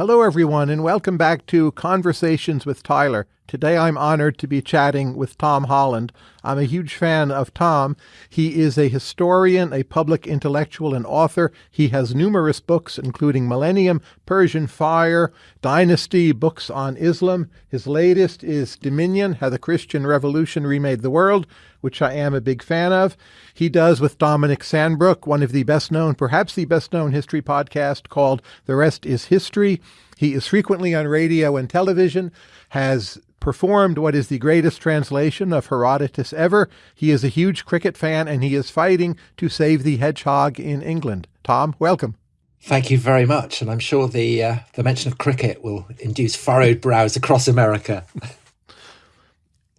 Hello, everyone, and welcome back to Conversations with Tyler. Today I'm honored to be chatting with Tom Holland. I'm a huge fan of Tom. He is a historian, a public intellectual, and author. He has numerous books, including Millennium, Persian Fire, Dynasty, books on Islam. His latest is Dominion How the Christian Revolution Remade the World, which I am a big fan of. He does with Dominic Sandbrook, one of the best known, perhaps the best known history podcast called The Rest is History. He is frequently on radio and television, has performed what is the greatest translation of Herodotus ever. He is a huge cricket fan and he is fighting to save the hedgehog in England. Tom, welcome. Thank you very much, and I'm sure the uh, the mention of cricket will induce furrowed brows across America.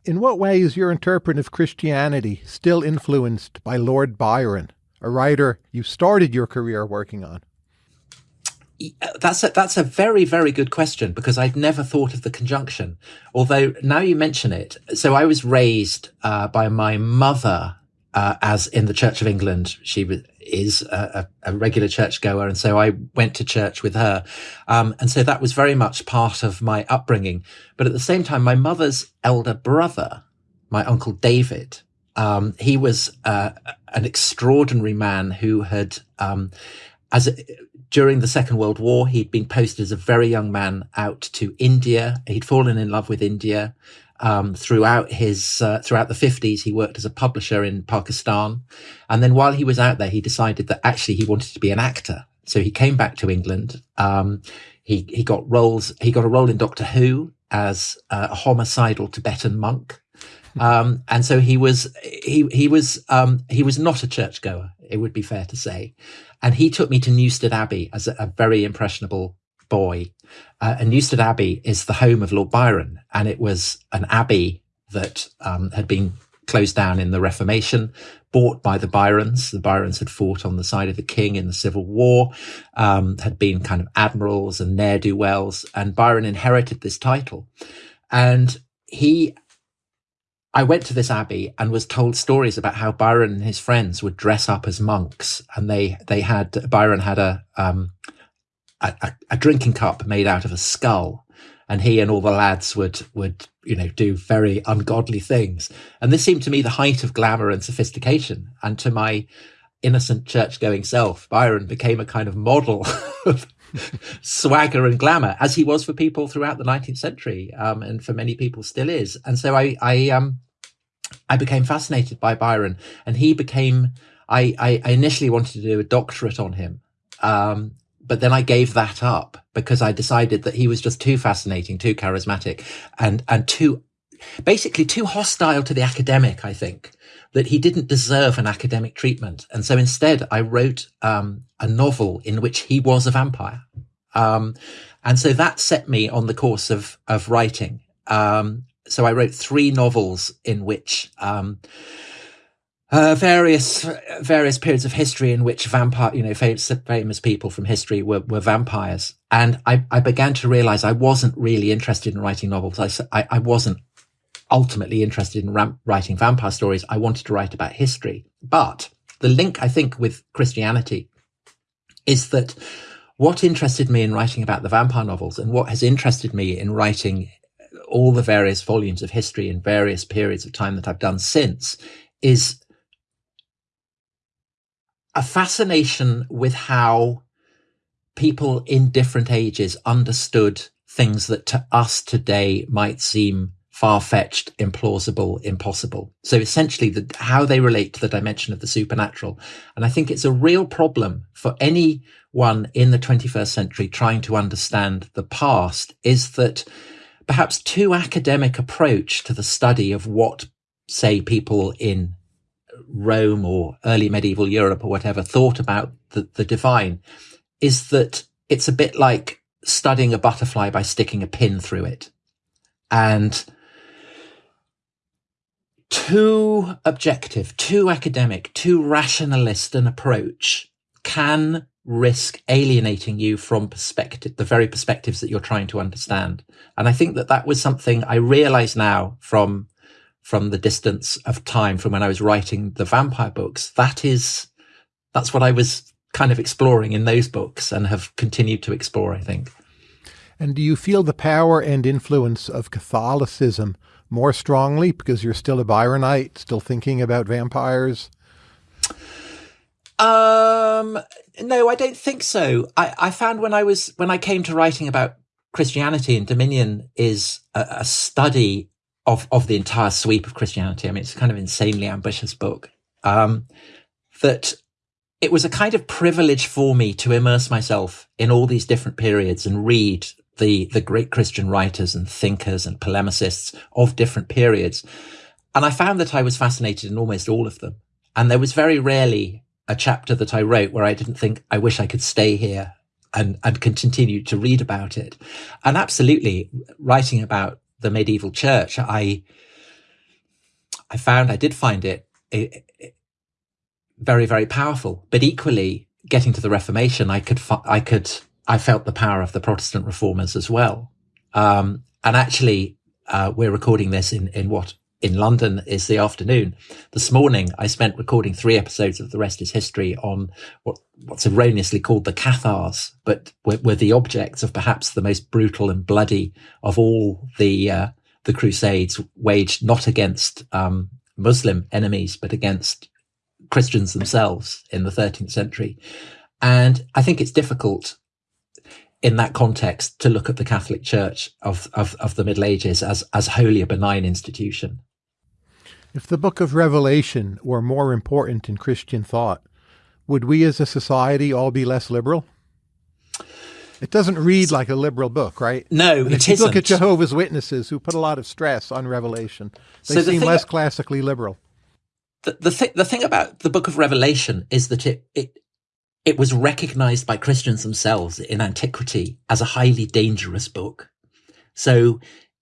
In what way is your interpretive Christianity still influenced by Lord Byron, a writer you started your career working on? That's a, that's a very, very good question because I'd never thought of the conjunction. Although now you mention it, so I was raised uh, by my mother uh, as in the Church of England. She is a, a, regular churchgoer, and so I went to church with her, um, and so that was very much part of my upbringing. But at the same time, my mother's elder brother, my uncle David, um, he was uh, an extraordinary man who had um, as a, during the Second World War, he'd been posted as a very young man out to India. He'd fallen in love with India. Um, throughout his uh, throughout the 50s, he worked as a publisher in Pakistan, and then while he was out there, he decided that actually he wanted to be an actor. So he came back to England. Um, he he got roles. He got a role in Doctor Who as a homicidal Tibetan monk. Um, and so he was he he was um, he was not a churchgoer. It would be fair to say, and he took me to Newstead Abbey as a, a very impressionable boy. Uh, and Newstead Abbey is the home of Lord Byron, and it was an abbey that um, had been closed down in the Reformation, bought by the Byrons. The Byrons had fought on the side of the king in the Civil War, um, had been kind of admirals and ne'er do wells, and Byron inherited this title. And he I went to this abbey and was told stories about how Byron and his friends would dress up as monks, and they they had Byron had a um a, a drinking cup made out of a skull, and he and all the lads would would you know do very ungodly things, and this seemed to me the height of glamour and sophistication, and to my innocent church going self, Byron became a kind of model of swagger and glamour, as he was for people throughout the 19th century, um, and for many people still is. And so I, I, um, I became fascinated by Byron, and he became. I, I, I initially wanted to do a doctorate on him, um, but then I gave that up because I decided that he was just too fascinating, too charismatic, and and too basically too hostile to the academic. I think that he didn't deserve an academic treatment. And so instead, I wrote um, a novel in which he was a vampire. Um, and so that set me on the course of, of writing. Um, so I wrote three novels in which um, uh, various various periods of history in which vampire, you know, famous, famous people from history were, were vampires. And I, I began to realize I wasn't really interested in writing novels. I, I, I wasn't ultimately interested in ram- writing vampire stories. I wanted to write about history. But the link, I think, with Christianity is that what interested me in writing about the vampire novels and what has interested me in writing all the various volumes of history in various periods of time that I've done since is a fascination with how people in different ages understood things that to us today might seem far-fetched, implausible, impossible. So essentially the, how they relate to the dimension of the supernatural. And I think it's a real problem for anyone in the 21st century trying to understand the past is that perhaps too academic approach to the study of what, say, people in Rome or early medieval Europe or whatever thought about the, the divine is that it's a bit like studying a butterfly by sticking a pin through it. And too objective, too academic, too rationalist an approach can risk alienating you from perspective, the very perspectives that you're trying to understand. And I think that that was something I realize now from, from the distance of time from when I was writing the vampire books. That is, that's what I was kind of exploring in those books and have continued to explore, I think. And do you feel the power and influence of Catholicism more strongly because you're still a Byronite, still thinking about vampires? Um, no, I don't think so. I, I found when I was when I came to writing about Christianity and Dominion is a, a study of of the entire sweep of Christianity. I mean, it's a kind of insanely ambitious book. Um, that it was a kind of privilege for me to immerse myself in all these different periods and read the the great Christian writers and thinkers and polemicists of different periods. And I found that I was fascinated in almost all of them. And there was very rarely a chapter that I wrote where I didn't think, I wish I could stay here and, and continue to read about it. And absolutely writing about the medieval church, I, I found, I did find it, it, it very, very powerful, but equally getting to the Reformation, I could, I could, I felt the power of the Protestant reformers as well. Um, and actually, uh, we're recording this in, in what in London is the afternoon. This morning, I spent recording three episodes of The Rest is History on what, what's erroneously called the Cathars, but were, were, the objects of perhaps the most brutal and bloody of all the uh, the Crusades, waged not against um, Muslim enemies, but against Christians themselves in the 13th century. And I think it's difficult in that context to look at the Catholic Church of, of, of the Middle Ages as, as wholly a benign institution. If the book of Revelation were more important in Christian thought, would we as a society all be less liberal? It doesn't read like a liberal book, right? No, and if you isn't. look at Jehovah's Witnesses, who put a lot of stress on Revelation, they so the seem less classically liberal. The the, th- the thing about the Book of Revelation is that it it it was recognized by Christians themselves in antiquity as a highly dangerous book. So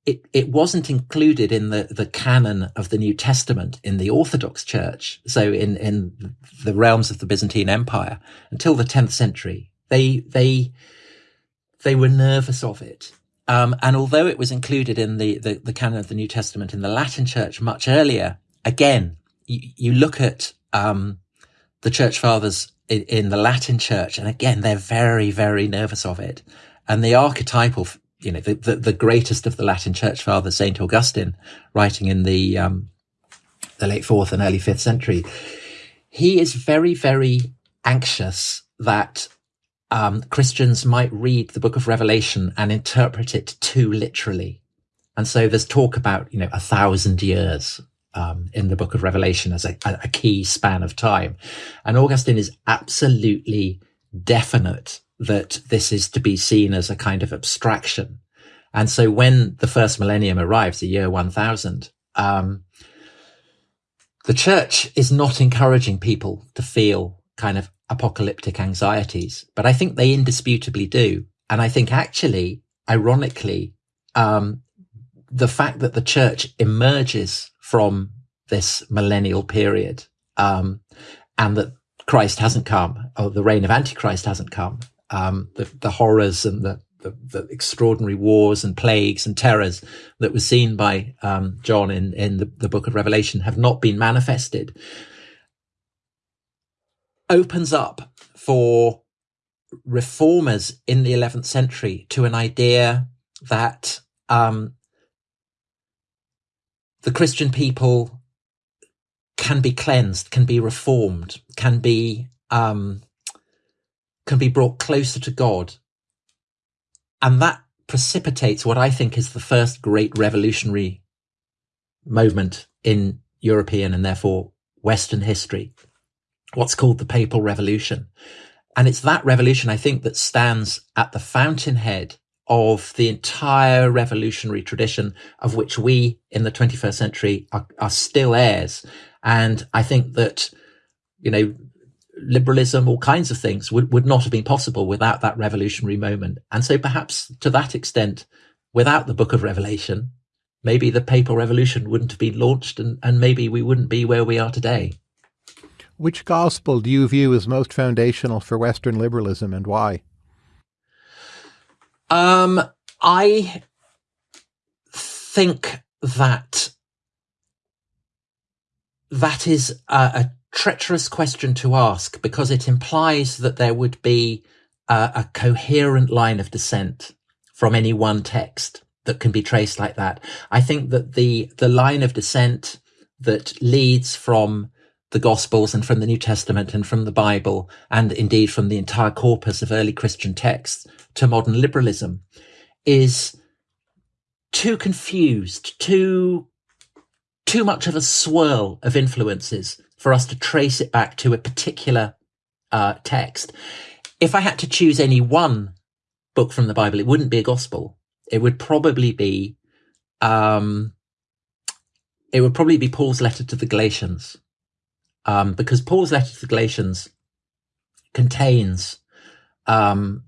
it, it wasn't included in the, the canon of the New Testament in the Orthodox Church. So in, in the realms of the Byzantine Empire until the 10th century, they, they, they were nervous of it. Um, and although it was included in the, the, the, canon of the New Testament in the Latin Church much earlier, again, you, you look at um, the Church Fathers in, in, the Latin Church, and again, they're very, very nervous of it. And the archetypal you know, the, the, the, greatest of the Latin church fathers, St. Augustine, writing in the, um, the late fourth and early fifth century, he is very, very anxious that um, Christians might read the book of Revelation and interpret it too literally. And so there's talk about, you know, a thousand years um, in the book of Revelation as a, a key span of time. And Augustine is absolutely definite that this is to be seen as a kind of abstraction. And so when the first millennium arrives, the year 1000, um, the church is not encouraging people to feel kind of apocalyptic anxieties, but I think they indisputably do. And I think actually, ironically, um, the fact that the church emerges from this millennial period, um, and that Christ hasn't come, or the reign of Antichrist hasn't come, um, the, the horrors and the, the, the, extraordinary wars and plagues and terrors that were seen by um, John in, in the, the book of Revelation have not been manifested, opens up for reformers in the 11th century to an idea that um, the Christian people can be cleansed, can be reformed, can be um, can be brought closer to God. And that precipitates what I think is the first great revolutionary movement in European and therefore Western history, what's called the Papal Revolution. And it's that revolution, I think, that stands at the fountainhead of the entire revolutionary tradition of which we in the 21st century are, are still heirs. And I think that, you know, liberalism, all kinds of things would, would not have been possible without that revolutionary moment. And so perhaps to that extent, without the book of Revelation, maybe the papal revolution wouldn't have been launched and, and maybe we wouldn't be where we are today. Which gospel do you view as most foundational for Western liberalism and why? Um, I think that that is a, a treacherous question to ask because it implies that there would be a, a coherent line of descent from any one text that can be traced like that. I think that the, the line of descent that leads from the Gospels and from the New Testament and from the Bible, and indeed from the entire corpus of early Christian texts to modern liberalism, is too confused, too too much of a swirl of influences for us to trace it back to a particular uh, text. If I had to choose any one book from the Bible, it wouldn't be a gospel. It would probably be, um, it would probably be Paul's letter to the Galatians, um, because Paul's letter to the Galatians contains um,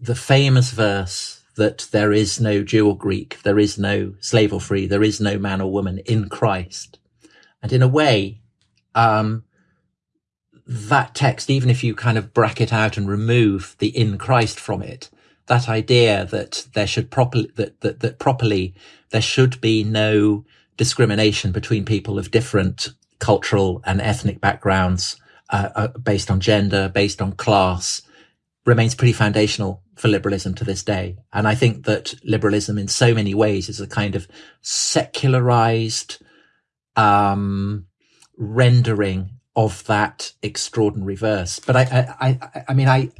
the famous verse that there is no Jew or Greek, there is no slave or free, there is no man or woman in Christ. And in a way, um, that text, even if you kind of bracket out and remove the in Christ from it, that idea that there should properly, that, that, that properly there should be no discrimination between people of different cultural and ethnic backgrounds, uh, uh, based on gender, based on class, remains pretty foundational for liberalism to this day. And I think that liberalism in so many ways is a kind of secularized, um, rendering of that extraordinary verse. But I, I, I, I mean, I,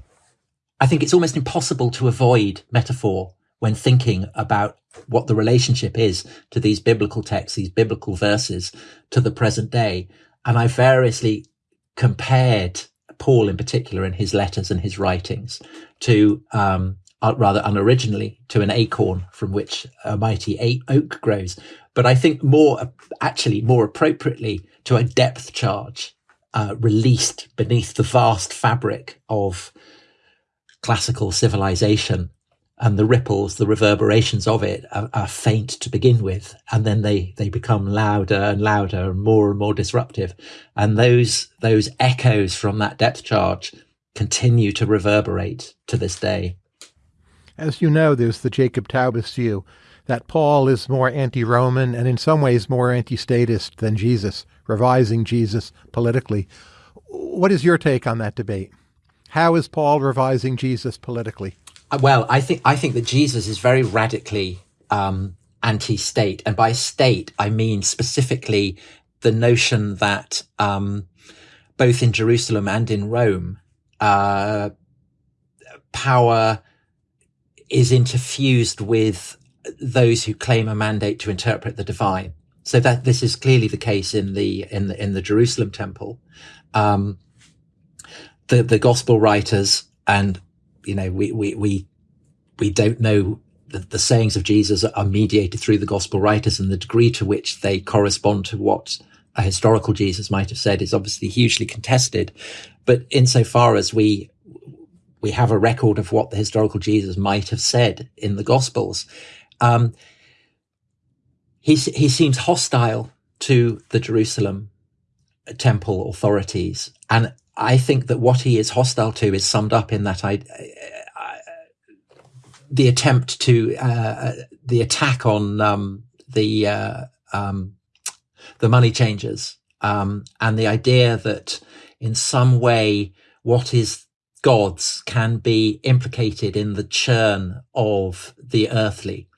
I think it's almost impossible to avoid metaphor when thinking about what the relationship is to these biblical texts, these biblical verses to the present day. And I variously compared Paul in particular in his letters and his writings to, um, uh, rather unoriginally to an acorn from which a mighty oak grows. But I think more, actually more appropriately to a depth charge, uh, released beneath the vast fabric of classical civilization. And the ripples, the reverberations of it are, are, faint to begin with, and then they they become louder and louder and more and more disruptive, and those those echoes from that depth charge continue to reverberate to this day. As you know, there's the Jacob Taubes view that Paul is more anti-Roman and in some ways more anti-statist than Jesus, revising Jesus politically. What is your take on that debate? How is Paul revising Jesus politically? Uh, well, I think I think that Jesus is very radically um, anti-state, and by state I mean specifically the notion that um, both in Jerusalem and in Rome, uh, power is interfused with those who claim a mandate to interpret the divine. So that this is clearly the case in the in the in the Jerusalem temple. Um, the the gospel writers and you know, we, we, we, we don't know the, the sayings of Jesus are mediated through the gospel writers and the degree to which they correspond to what a historical Jesus might have said is obviously hugely contested. But insofar as we, we have a record of what the historical Jesus might have said in the gospels, um, he, he seems hostile to the Jerusalem temple authorities. And I think that what he is hostile to is summed up in that I, I the attempt to uh, the attack on um, the uh, um, the money changers um, and the idea that in some way what is God's can be implicated in the churn of the earthly.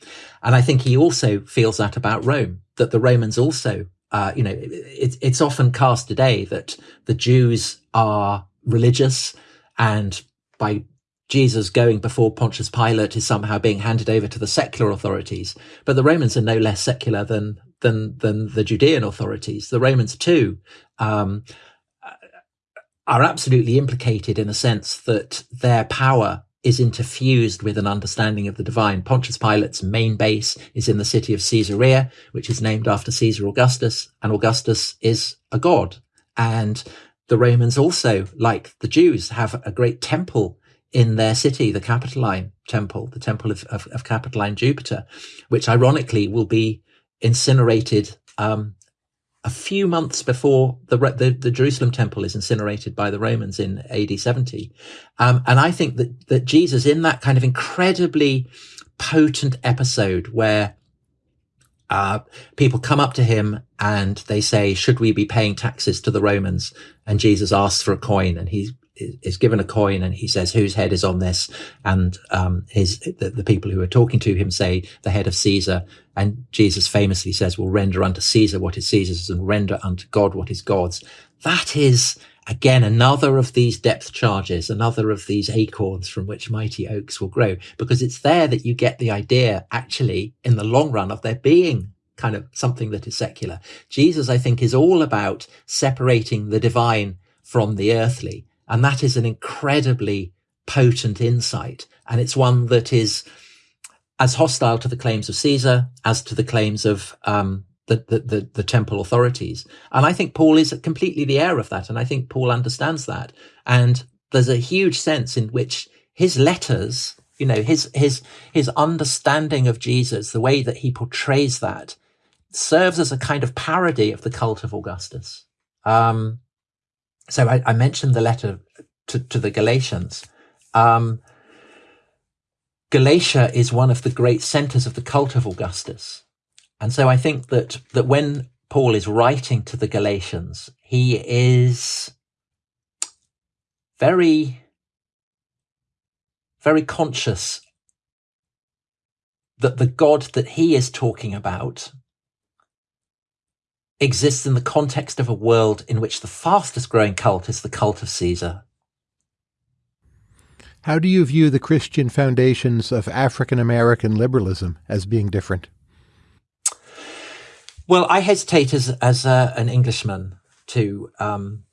And I think he also feels that about Rome, that the Romans also uh, you know, it, it's often cast today that the Jews are religious and by Jesus going before Pontius Pilate is somehow being handed over to the secular authorities. But the Romans are no less secular than than than the Judean authorities. The Romans too um, are absolutely implicated in a sense that their power is interfused with an understanding of the divine. Pontius Pilate's main base is in the city of Caesarea, which is named after Caesar Augustus, and Augustus is a god. And the Romans also, like the Jews, have a great temple in their city, the Capitoline Temple, the Temple of, of, of Capitoline Jupiter, which ironically will be incinerated um, a few months before the, the, the Jerusalem temple is incinerated by the Romans in AD 70. Um, and I think that, that Jesus in that kind of incredibly potent episode where uh, people come up to him and they say, should we be paying taxes to the Romans? And Jesus asks for a coin and he is given a coin and he says, whose head is on this? And, um, his, the, the, people who are talking to him say the head of Caesar. And Jesus famously says, will render unto Caesar what is Caesar's and render unto God what is God's. That is, again, another of these depth charges, another of these acorns from which mighty oaks will grow, because it's there that you get the idea, actually, in the long run of there being kind of something that is secular. Jesus, I think, is all about separating the divine from the earthly. And that is an incredibly potent insight. And it's one that is as hostile to the claims of Caesar as to the claims of um, the, the, the, the, temple authorities. And I think Paul is completely the heir of that. And I think Paul understands that. And there's a huge sense in which his letters, you know, his, his, his understanding of Jesus, the way that he portrays that serves as a kind of parody of the cult of Augustus. Um, so I, I, mentioned the letter to, to the Galatians. Um, Galatia is one of the great centers of the cult of Augustus. And so I think that, that when Paul is writing to the Galatians, he is very, very conscious that the God that he is talking about exists in the context of a world in which the fastest growing cult is the cult of Caesar. How do you view the Christian foundations of African American liberalism as being different? Well, I hesitate as as a, an Englishman to um,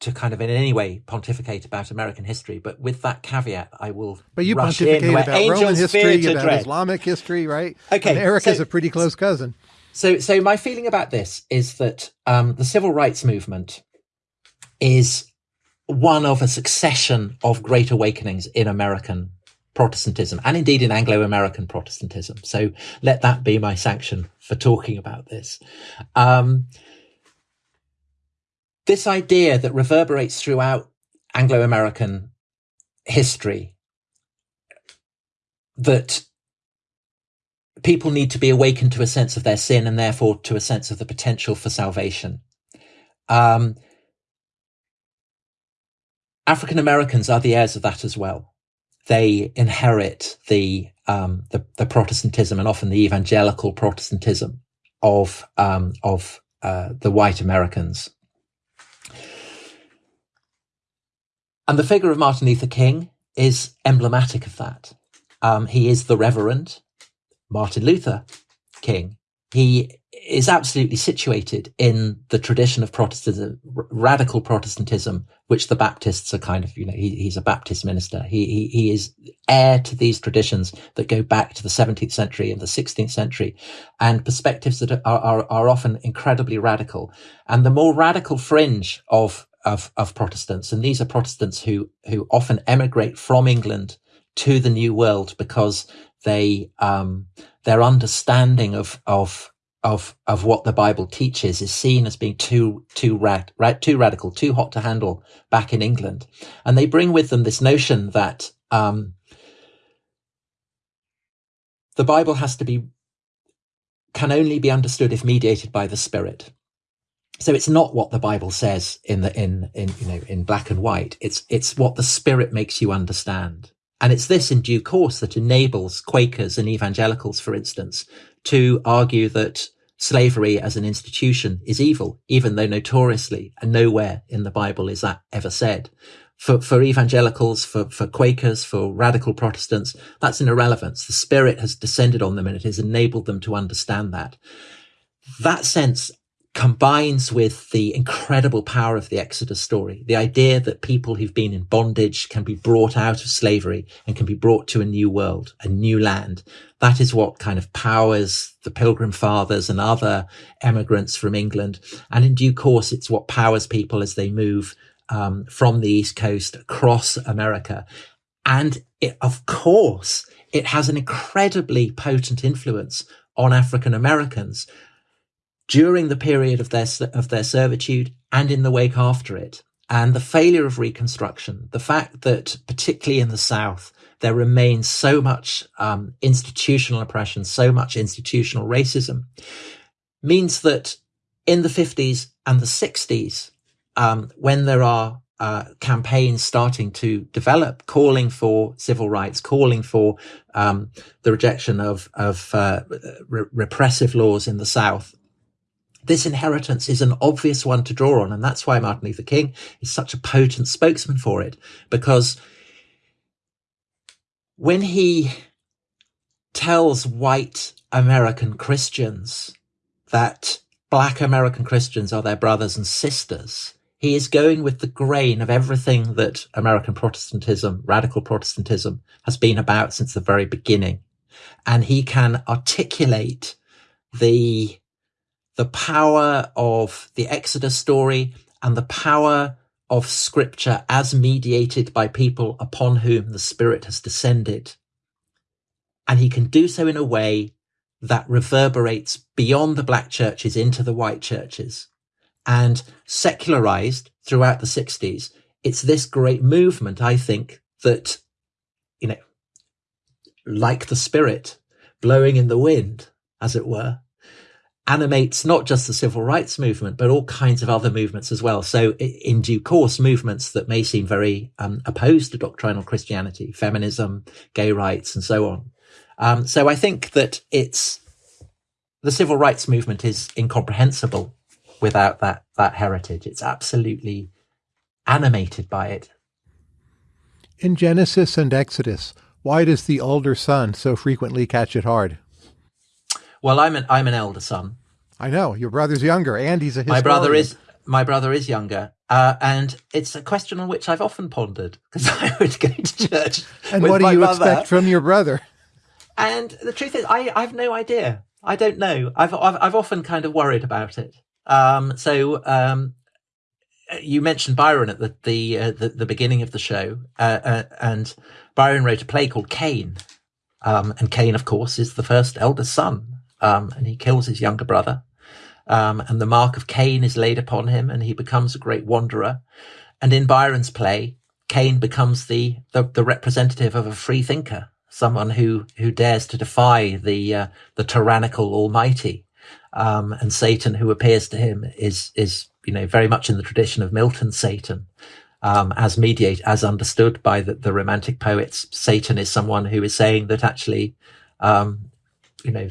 to kind of in any way pontificate about American history, but with that caveat, I will. But you pontificate about Roman history, about dread. Islamic history, right? Okay, America's so, a pretty close cousin. So, so my feeling about this is that um, the civil rights movement is one of a succession of great awakenings in American Protestantism and indeed in Anglo-American Protestantism. So let that be my sanction for talking about this. Um, this idea that reverberates throughout Anglo-American history that people need to be awakened to a sense of their sin and therefore to a sense of the potential for salvation. Um, African Americans are the heirs of that as well. They inherit the, um, the, the Protestantism and often the evangelical Protestantism of um, of uh, the white Americans. And the figure of Martin Luther King is emblematic of that. Um, he is the Reverend. Martin Luther King, he is absolutely situated in the tradition of Protestantism, radical Protestantism, which the Baptists are kind of, you know, he, he's a Baptist minister. He, he, he is heir to these traditions that go back to the 17th century and the 16th century and perspectives that are, are, are often incredibly radical. And the more radical fringe of, of, of Protestants, and these are Protestants who, who often emigrate from England to the New World because they um, their understanding of of of of what the Bible teaches is seen as being too too rad, too radical, too hot to handle back in England, and they bring with them this notion that um, the Bible has to be can only be understood if mediated by the Spirit. So it's not what the Bible says in the in in you know in black and white. It's it's what the Spirit makes you understand. And it's this in due course that enables Quakers and evangelicals, for instance, to argue that slavery as an institution is evil, even though notoriously and nowhere in the Bible is that ever said. For, for evangelicals, for, for Quakers, for radical Protestants, that's an irrelevance. The Spirit has descended on them and it has enabled them to understand that. That sense combines with the incredible power of the Exodus story. The idea that people who've been in bondage can be brought out of slavery and can be brought to a new world, a new land. That is what kind of powers the Pilgrim Fathers and other emigrants from England. And in due course, it's what powers people as they move um, from the East Coast across America. And it, of course, it has an incredibly potent influence on African Americans during the period of their, of their servitude and in the wake after it. And the failure of reconstruction, the fact that particularly in the South, there remains so much um, institutional oppression, so much institutional racism, means that in the 50s and the 60s, um, when there are uh, campaigns starting to develop, calling for civil rights, calling for um, the rejection of of uh, re- repressive laws in the South. This inheritance is an obvious one to draw on, and that's why Martin Luther King is such a potent spokesman for it, because when he tells white American Christians that black American Christians are their brothers and sisters, he is going with the grain of everything that American Protestantism, radical Protestantism has been about since the very beginning. And he can articulate the, the power of the Exodus story and the power of scripture as mediated by people upon whom the Spirit has descended. And he can do so in a way that reverberates beyond the black churches into the white churches and secularized throughout the 60s. It's this great movement, I think, that, you know, like the spirit blowing in the wind, as it were, animates not just the civil rights movement, but all kinds of other movements as well. So in due course, movements that may seem very um, opposed to doctrinal Christianity, feminism, gay rights, and so on. Um, so I think that it's the civil rights movement is incomprehensible without that that heritage. It's absolutely animated by it. In Genesis and Exodus, why does the older son so frequently catch it hard? Well, I'm an I'm an elder son. I know your brother's younger, and he's a historian. My brother is my brother is younger, uh, and it's a question on which I've often pondered because I would go to church. and what do you mother, expect from your brother? And the truth is, I, I have no idea. I don't know. I've, I've, I've often kind of worried about it. Um, so um, you mentioned Byron at the the, uh, the, the beginning of the show, uh, uh, and Byron wrote a play called Cain, um, and Cain, of course, is the first eldest son, um, and he kills his younger brother, um, and the mark of Cain is laid upon him, and he becomes a great wanderer. And in Byron's play, Cain becomes the, the, the representative of a free thinker, someone who who dares to defy the uh, the tyrannical Almighty. Um, and Satan, who appears to him, is is you know very much in the tradition of Milton's Satan, um, as mediate, as understood by the, the Romantic poets. Satan is someone who is saying that actually, um, you know,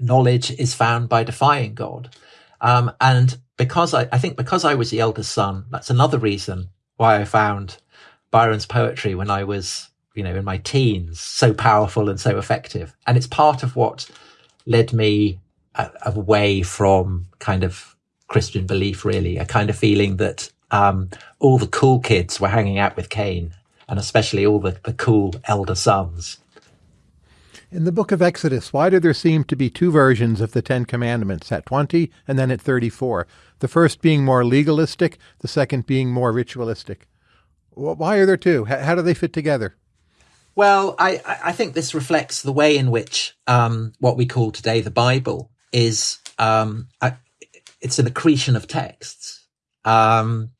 knowledge is found by defying God, um, and because I, I think because I was the eldest son, that's another reason why I found Byron's poetry when I was you know, in my teens, so powerful and so effective. And it's part of what led me away from kind of Christian belief, really, a kind of feeling that um, all the cool kids were hanging out with Cain, and especially all the, the cool elder sons. In the book of Exodus, why do there seem to be two versions of the Ten Commandments, at 20 and then at 34? The first being more legalistic, the second being more ritualistic. Why are there two? How do they fit together? Well, I, I think this reflects the way in which um, what we call today the Bible is. Um, it's an accretion of texts. Um,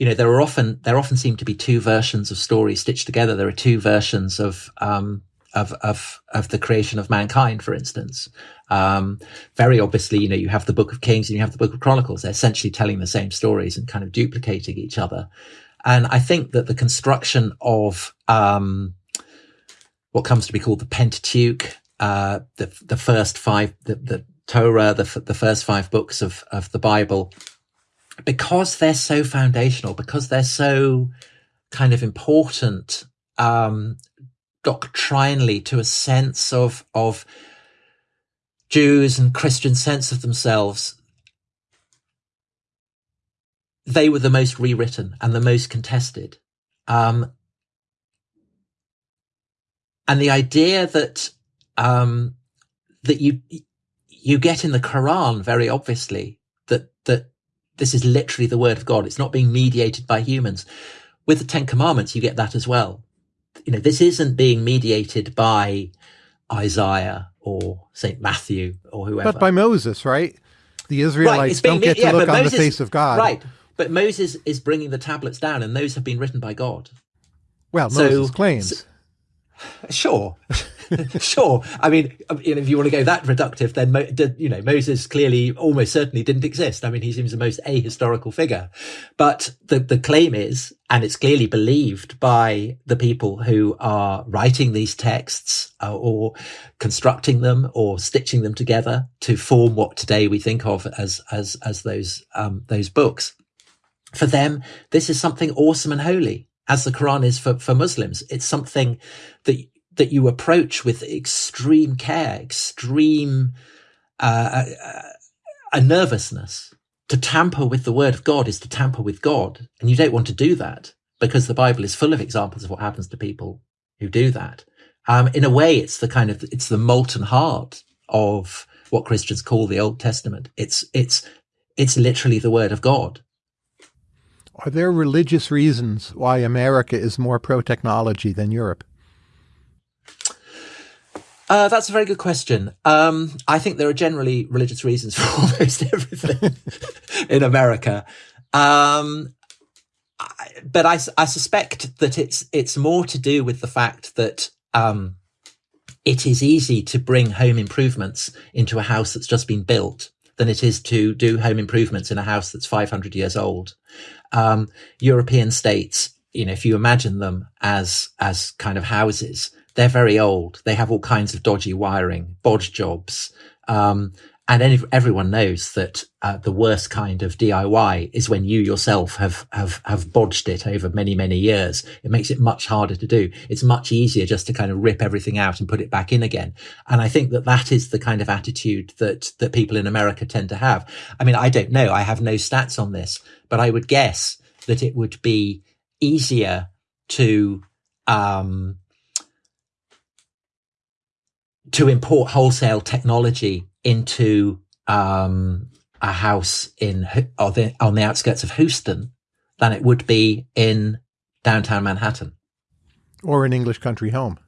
you know, there are often there often seem to be two versions of stories stitched together. There are two versions of um, of of of the creation of mankind, for instance. Um, very obviously, you know, you have the Book of Kings and you have the Book of Chronicles. They're essentially telling the same stories and kind of duplicating each other. And I think that the construction of um, what comes to be called the Pentateuch, uh, the the first five, the, the Torah, the the first five books of of the Bible, because they're so foundational, because they're so kind of important um, doctrinally to a sense of of Jews and Christian sense of themselves. They were the most rewritten and the most contested. Um, and the idea that um, that you you get in the Quran very obviously that that this is literally the word of God. It's not being mediated by humans. With the Ten Commandments, you get that as well. You know, this isn't being mediated by Isaiah or Saint Matthew or whoever, but by Moses, right? The Israelites right, don't get to yeah, look on Moses, the face of God, right? But Moses is bringing the tablets down, and those have been written by God. Well, Moses so, claims. Sure. sure. I mean, if you want to go that reductive, then you know Moses clearly, almost certainly, didn't exist. I mean, he seems the most ahistorical figure. But the the claim is, and it's clearly believed by the people who are writing these texts uh, or constructing them or stitching them together to form what today we think of as as as those um, those books. For them, this is something awesome and holy as the Quran is for, for Muslims. It's something that that you approach with extreme care, extreme uh, uh, a nervousness. To tamper with the word of God is to tamper with God, and you don't want to do that because the Bible is full of examples of what happens to people who do that. Um, in a way, it's the kind of it's the molten heart of what Christians call the Old Testament. It's it's it's literally the word of God. Are there religious reasons why America is more pro technology than Europe? Uh, that's a very good question. Um, I think there are generally religious reasons for almost everything in America. Um, I, but I, I, suspect that it's it's more to do with the fact that um, it is easy to bring home improvements into a house that's just been built than it is to do home improvements in a house that's 500 years old. Um, European states, you know, if you imagine them as as kind of houses, they're very old. They have all kinds of dodgy wiring, bodge jobs. Um, and any, everyone knows that uh, the worst kind of DIY is when you yourself have have have bodged it over many many years. It makes it much harder to do. It's much easier just to kind of rip everything out and put it back in again. And I think that that is the kind of attitude that that people in America tend to have. I mean, I don't know. I have no stats on this, but I would guess that it would be easier to um, to import wholesale technology into um, a house in on the, on the outskirts of Houston than it would be in downtown Manhattan or an English country home.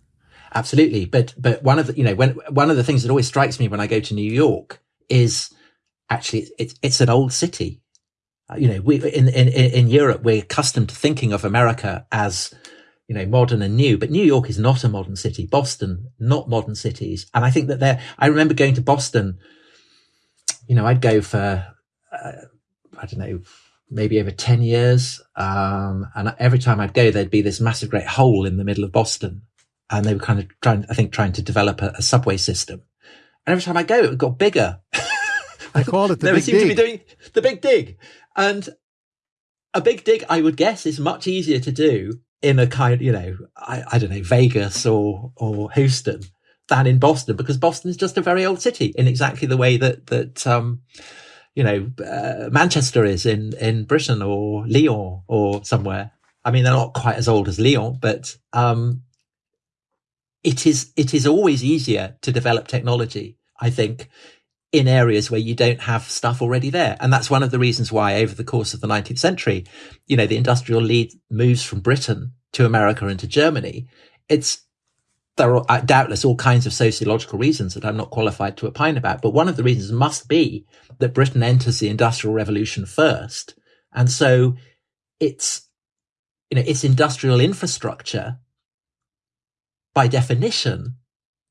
Absolutely, but but one of the you know when one of the things that always strikes me when I go to New York is actually it's it's an old city. Uh, you know, we in in in Europe we're accustomed to thinking of America as you know, modern and new. But New York is not a modern city. Boston, not modern cities. And I think that there, I remember going to Boston, you know, I'd go for, uh, I don't know, maybe over 10 years. Um, and every time I'd go, there'd be this massive great hole in the middle of Boston. And they were kind of trying, I think, trying to develop a, a subway system. And every time I go, it got bigger. I call it the big dig. to be doing the big dig. And a big dig, I would guess, is much easier to do in a kind, you know, I, I don't know, Vegas or or Houston than in Boston because Boston is just a very old city in exactly the way that that um, you know uh, Manchester is in in Britain or Lyon or somewhere. I mean, they're not quite as old as Lyon, but um, it is it is always easier to develop technology. I think in areas where you don't have stuff already there. And that's one of the reasons why over the course of the 19th century, you know, the industrial lead moves from Britain to America and to Germany. It's, there are uh, doubtless all kinds of sociological reasons that I'm not qualified to opine about. But one of the reasons must be that Britain enters the industrial revolution first. And so it's, you know, its industrial infrastructure by definition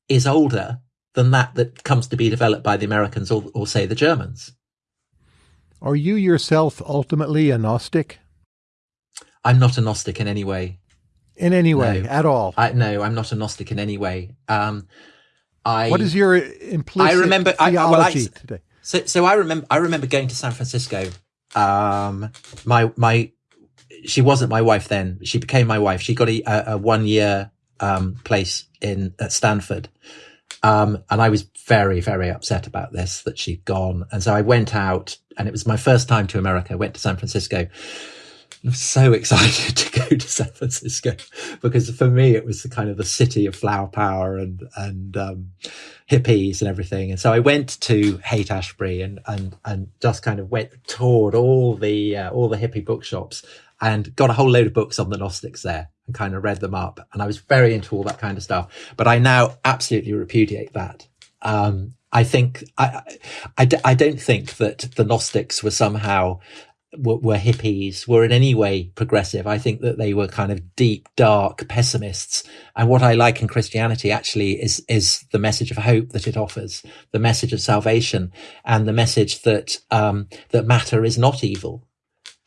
is older than that that comes to be developed by the Americans or, or say the Germans. Are you yourself ultimately a Gnostic? I'm not a Gnostic in any way. In any way, no. at all? I, no, I'm not a Gnostic in any way. Um, I. What is your implicit I remember, theology I, well, I, today? So, so I remember, I remember going to San Francisco. Um, my my, she wasn't my wife then. She became my wife. She got a, a one year um, place in at Stanford, um, and I was very, very upset about this that she'd gone. And so I went out and it was my first time to America. I went to San Francisco. I'm so excited to go to San Francisco because for me it was the kind of the city of flower power and and um, hippies and everything. And so I went to Haight Ashbury and and and just kind of went toured all the uh, all the hippie bookshops and got a whole load of books on the Gnostics there and kind of read them up. And I was very into all that kind of stuff. But I now absolutely repudiate that. Um, I think I, I, I don't think that the Gnostics were somehow were, were, hippies, were in any way progressive. I think that they were kind of deep, dark pessimists. And what I like in Christianity actually is, is the message of hope that it offers, the message of salvation and the message that, um, that matter is not evil,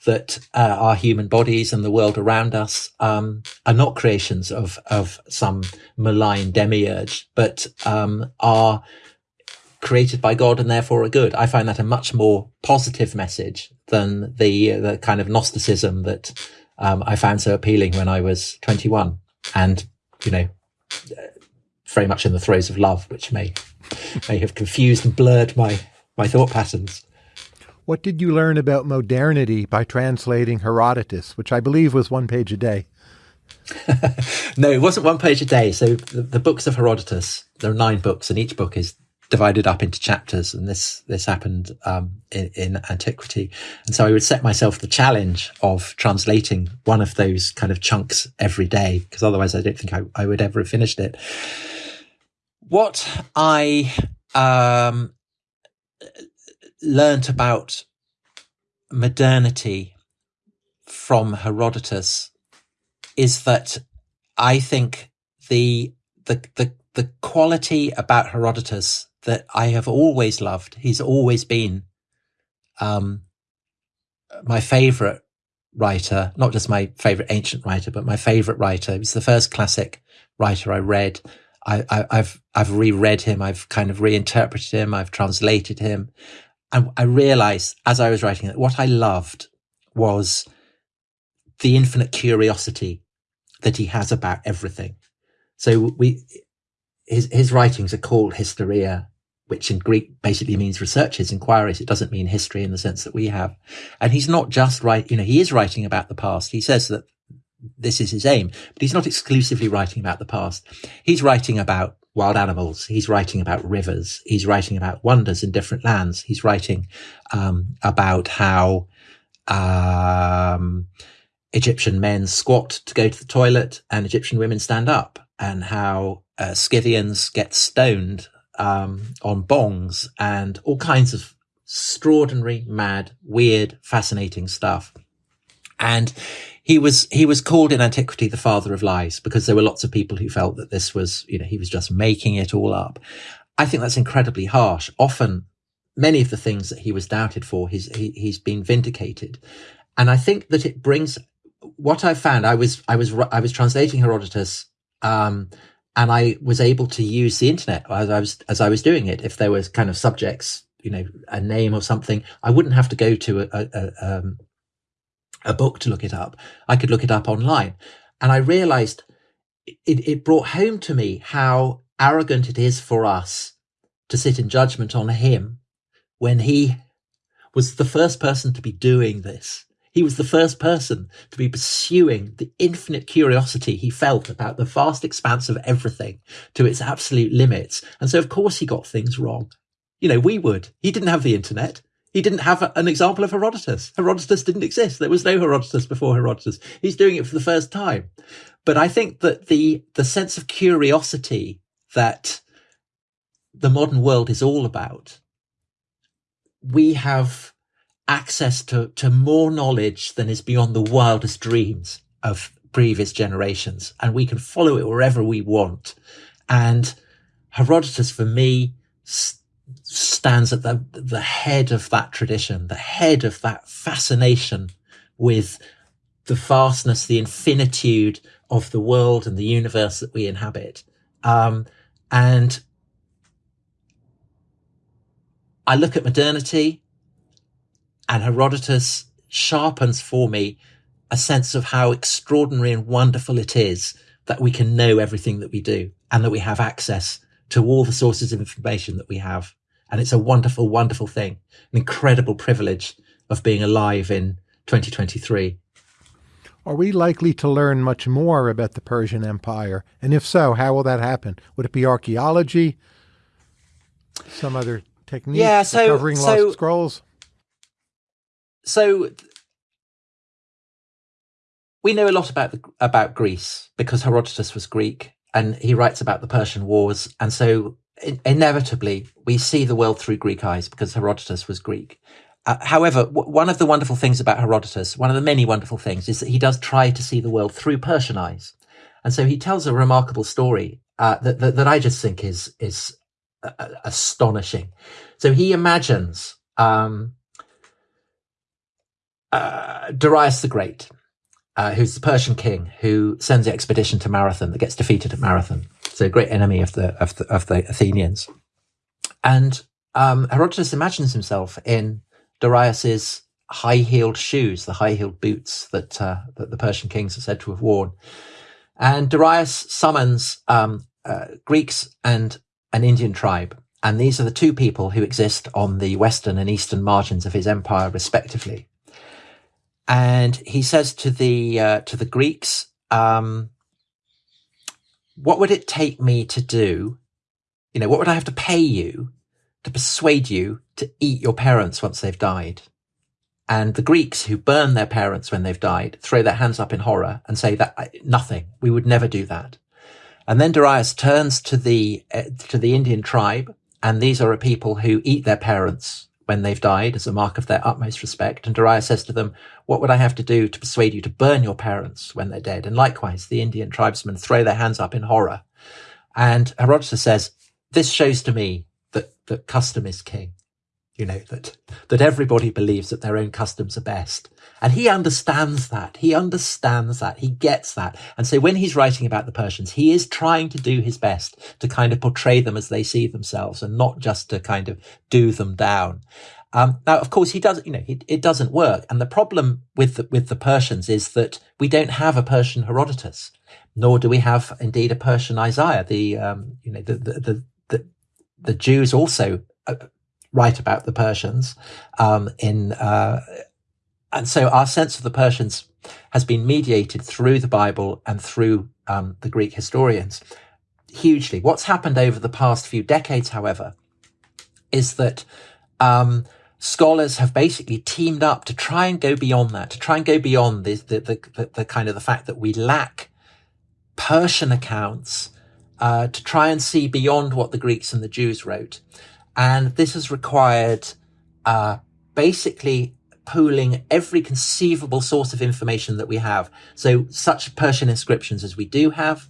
that uh, our human bodies and the world around us um, are not creations of, of some malign demiurge, but um, are created by God and therefore are good. I find that a much more positive message than the the kind of Gnosticism that um, I found so appealing when I was 21, and you know, very much in the throes of love, which may may have confused and blurred my my thought patterns. What did you learn about modernity by translating Herodotus, which I believe was one page a day? no, it wasn't one page a day. So the, the, books of Herodotus, there are nine books, and each book is divided up into chapters, and this this happened um, in, in, antiquity. And so I would set myself the challenge of translating one of those kind of chunks every day, because otherwise I don't think I, I, would ever have finished it. What I um, learnt about modernity from Herodotus is that I think the the the the quality about Herodotus that I have always loved. He's always been um, my favorite writer, not just my favorite ancient writer, but my favorite writer. He was the first classic writer I read. I, have I've reread him. I've kind of reinterpreted him. I've translated him, and I realized as I was writing that what I loved was the infinite curiosity that he has about everything. So we, his his writings are called Historia, which in Greek basically means researches, inquiries. It doesn't mean history in the sense that we have. And he's not just right, you know, he is writing about the past. He says that this is his aim, but he's not exclusively writing about the past. He's writing about wild animals. He's writing about rivers. He's writing about wonders in different lands. He's writing um, about how um, Egyptian men squat to go to the toilet and Egyptian women stand up, and how uh, Scythians get stoned um, on bongs and all kinds of extraordinary, mad, weird, fascinating stuff. And he was he was called in antiquity the father of lies because there were lots of people who felt that this was you know he was just making it all up. I think that's incredibly harsh. Often, many of the things that he was doubted for, he's he, he's been vindicated, and I think that it brings what I found. I was I was I was translating Herodotus um, and I was able to use the internet as I was as I was doing it. If there was kind of subjects, you know, a name or something, I wouldn't have to go to a a, um, a book to look it up. I could look it up online, and I realized it, it brought home to me how arrogant it is for us to sit in judgment on him when he was the first person to be doing this he was the first person to be pursuing the infinite curiosity he felt about the vast expanse of everything to its absolute limits. And so, of course, he got things wrong. You know, we would. He didn't have the internet. He didn't have an example of Herodotus. Herodotus didn't exist. There was no Herodotus before Herodotus. He's doing it for the first time. But I think that the, the sense of curiosity that the modern world is all about, we have access to, to more knowledge than is beyond the wildest dreams of previous generations. And we can follow it wherever we want. And Herodotus, for me, st- stands at the, the head of that tradition, the head of that fascination with the vastness, the infinitude of the world and the universe that we inhabit. Um, and I look at modernity and Herodotus sharpens for me a sense of how extraordinary and wonderful it is that we can know everything that we do and that we have access to all the sources of information that we have. And it's a wonderful, wonderful thing, an incredible privilege of being alive in 2023. Are we likely to learn much more about the Persian Empire? And if so, how will that happen? Would it be archaeology? Some other technique? Yeah, so, recovering so, lost scrolls? so we know a lot about the, about Greece because Herodotus was Greek and he writes about the Persian Wars, and so in, inevitably we see the world through Greek eyes because Herodotus was Greek. Uh, however, one of the wonderful things about Herodotus, one of the many wonderful things, is that he does try to see the world through Persian eyes, and so he tells a remarkable story uh, that, that, that I just think is is uh, astonishing. So he imagines um, uh, Darius the Great, uh, who's the Persian king who sends the expedition to Marathon that gets defeated at Marathon. So a great enemy of the of the, of the Athenians, and um, Herodotus imagines himself in Darius's high-heeled shoes, the high-heeled boots that uh, that the Persian kings are said to have worn. And Darius summons um, uh, Greeks and an Indian tribe, and these are the two people who exist on the western and eastern margins of his empire, respectively. And he says to the uh, to the Greeks, um, "What would it take me to do? You know, what would I have to pay you to persuade you to eat your parents once they've died. And the Greeks who burn their parents when they've died throw their hands up in horror and say that nothing, we would never do that. And then Darius turns to the, uh, to the Indian tribe. And these are a people who eat their parents when they've died as a mark of their utmost respect. And Darius says to them, what would I have to do to persuade you to burn your parents when they're dead? And likewise, the Indian tribesmen throw their hands up in horror. And Herodotus says, this shows to me that, that custom is king. You know, that, that everybody believes that their own customs are best. And he understands that. He understands that. He gets that. And so when he's writing about the Persians, he is trying to do his best to kind of portray them as they see themselves and not just to kind of do them down. Um, now, of course, he does, you know, it, it, doesn't work. And the problem with the, with the Persians is that we don't have a Persian Herodotus, nor do we have indeed a Persian Isaiah, the, um, you know, the, the, the, the Jews also write about the Persians um, in, uh, and so our sense of the Persians has been mediated through the Bible and through um, the Greek historians hugely. What's happened over the past few decades, however, is that um, scholars have basically teamed up to try and go beyond that, to try and go beyond the, the, the, the kind of the fact that we lack Persian accounts uh, to try and see beyond what the Greeks and the Jews wrote. And this has required uh, basically pooling every conceivable source of information that we have. So such Persian inscriptions as we do have,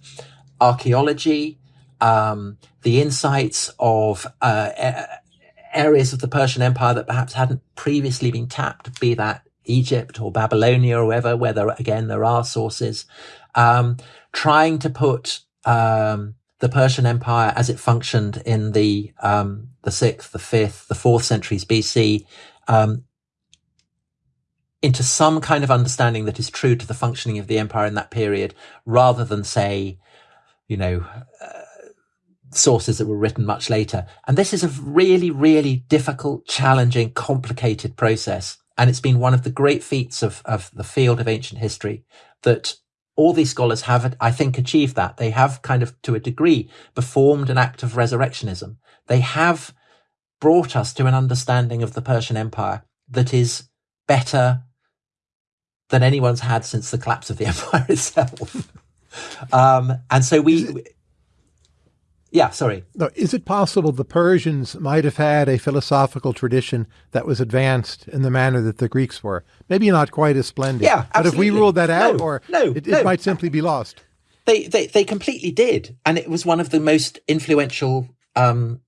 archaeology, um, the insights of uh, areas of the Persian Empire that perhaps hadn't previously been tapped, be that Egypt or Babylonia or wherever, where there, again, there are sources, um, trying to put um, the Persian Empire as it functioned in the um, the sixth, the fifth, the fourth centuries BC, um, into some kind of understanding that is true to the functioning of the empire in that period, rather than say, you know. Uh, sources that were written much later. And this is a really, really difficult, challenging, complicated process. And it's been one of the great feats of, of the field of ancient history that all these scholars have, I think, achieved that. They have kind of, to a degree, performed an act of resurrectionism. They have brought us to an understanding of the Persian Empire that is better than anyone's had since the collapse of the empire itself. um, and so we, yeah, sorry. No, is it possible the Persians might have had a philosophical tradition that was advanced in the manner that the Greeks were? Maybe not quite as splendid. Yeah, absolutely. But if we ruled that out, no, or no, it, it no. might simply be lost. They, they, they completely did. And it was one of the most influential um,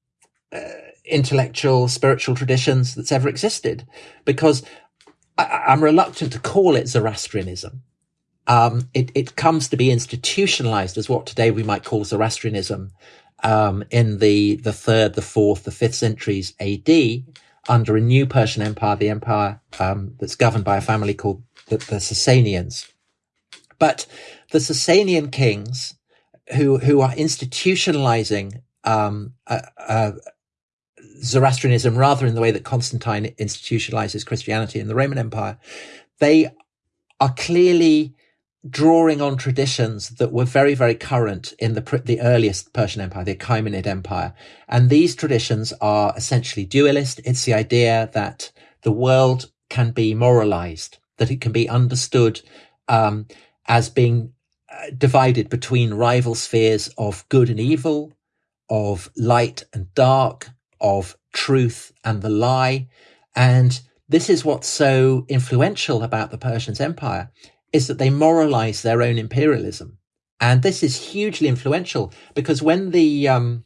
uh, intellectual, spiritual traditions that's ever existed. Because I, I'm reluctant to call it Zoroastrianism. Um, it, it comes to be institutionalized as what today we might call Zoroastrianism um, in the, the third, the fourth, the fifth centuries AD under a new Persian empire, the empire um, that's governed by a family called the, the Sasanians. But the Sasanian kings who, who are institutionalizing um, uh, uh, Zoroastrianism rather in the way that Constantine institutionalizes Christianity in the Roman Empire, they are clearly drawing on traditions that were very, very current in the, the earliest Persian Empire, the Achaemenid Empire. And these traditions are essentially dualist. It's the idea that the world can be moralized, that it can be understood um, as being uh, divided between rival spheres of good and evil, of light and dark, of truth and the lie. And this is what's so influential about the Persians Empire is that they moralize their own imperialism. And this is hugely influential because when the um,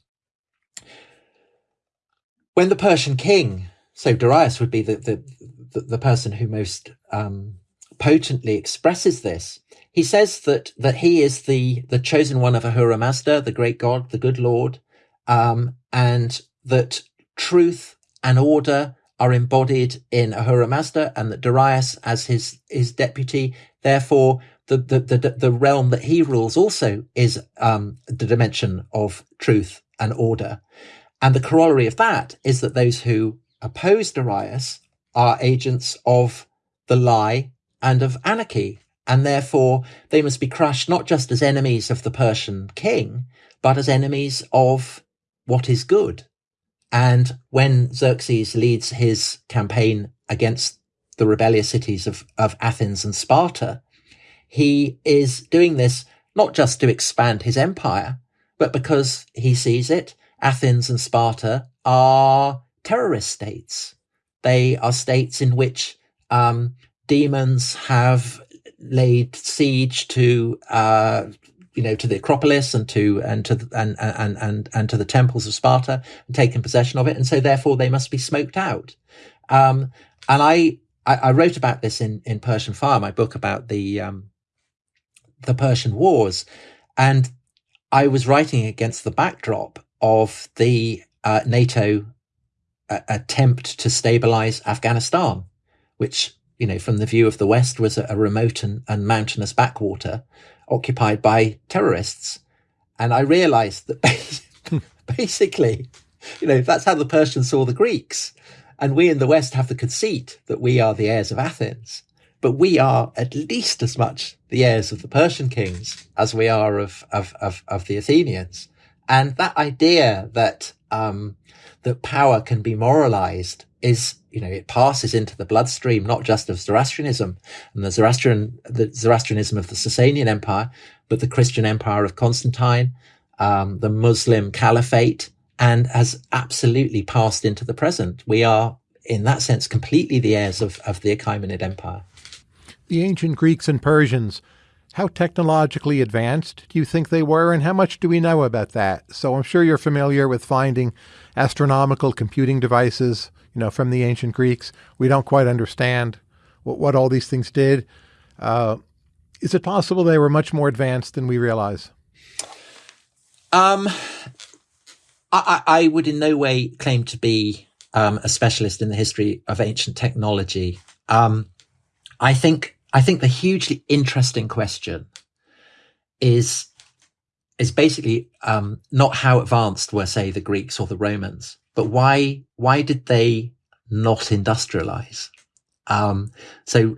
when the Persian king, so Darius would be the the, the, the person who most um, potently expresses this. He says that that he is the the chosen one of Ahura Mazda, the great god, the good Lord, um, and that truth and order are embodied in Ahura Mazda, and that Darius, as his his deputy, therefore the the the, the realm that he rules also is um, the dimension of truth and order. And the corollary of that is that those who oppose Darius are agents of the lie and of anarchy. And therefore they must be crushed not just as enemies of the Persian king, but as enemies of what is good. And when Xerxes leads his campaign against the rebellious cities of, of Athens and Sparta, he is doing this not just to expand his empire, but because he sees it Athens and Sparta are terrorist states. They are states in which um, demons have laid siege to, uh, you know, to the Acropolis and to and to and and and and to the temples of Sparta and taken possession of it, and so therefore they must be smoked out. Um, and I, I, I wrote about this in in Persian Fire, my book about the um, the Persian Wars, and I was writing against the backdrop of the uh, NATO uh, attempt to stabilize Afghanistan, which, you know, from the view of the West was a, a remote and, and, mountainous backwater occupied by terrorists. And I realized that basically, you know, that's how the Persians saw the Greeks. And we in the West have the conceit that we are the heirs of Athens, but we are at least as much the heirs of the Persian kings as we are of, of, of, of the Athenians. And that idea that, um, that power can be moralized is, you know, it passes into the bloodstream, not just of Zoroastrianism and the Zoroastrian, the Zoroastrianism of the Sasanian Empire, but the Christian Empire of Constantine, um, the Muslim Caliphate, and has absolutely passed into the present. We are, in that sense, completely the heirs of, of the Achaemenid Empire. The ancient Greeks and Persians how technologically advanced do you think they were, and how much do we know about that? So I'm sure you're familiar with finding astronomical computing devices, you know, from the ancient Greeks. We don't quite understand what, what all these things did. Uh, is it possible they were much more advanced than we realize? Um, I, I would in no way claim to be um, a specialist in the history of ancient technology. Um, I think I think the hugely interesting question is is basically um, not how advanced were, say, the Greeks or the Romans, but why why did they not industrialize? Um, so,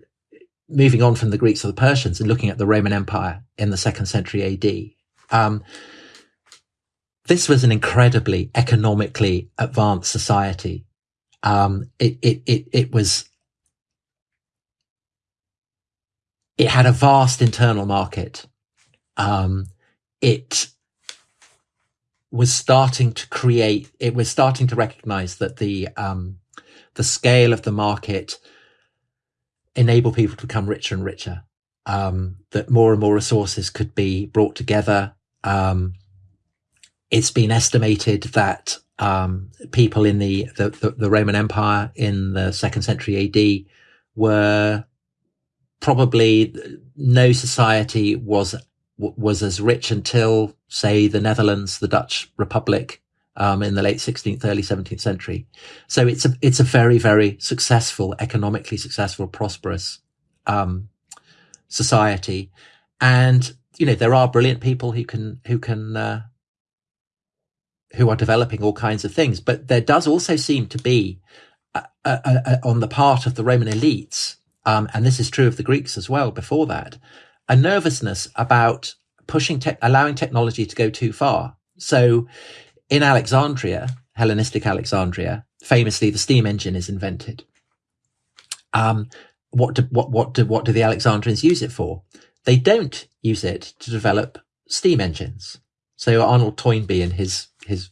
moving on from the Greeks or the Persians and looking at the Roman Empire in the second century AD, um, this was an incredibly economically advanced society. Um, it, it, it, it was it had a vast internal market. Um, it was starting to create, it was starting to recognize that the, um, the scale of the market enable people to become richer and richer. Um, that more and more resources could be brought together. Um, it's been estimated that um, people in the, the, the, the Roman Empire in the second century AD were probably no society was was as rich until, say, the Netherlands, the Dutch Republic, um, in the late 16th, early 17th century. So it's a it's a very very successful, economically successful, prosperous um, society, and you know there are brilliant people who can who can uh, who are developing all kinds of things, but there does also seem to be a, a, a, on the part of the Roman elites um, and this is true of the Greeks as well before that, a nervousness about pushing, te- allowing technology to go too far. So in Alexandria, Hellenistic Alexandria, famously the steam engine is invented. Um, what do, what, what do, what do the Alexandrians use it for? They don't use it to develop steam engines. So Arnold Toynbee in his, his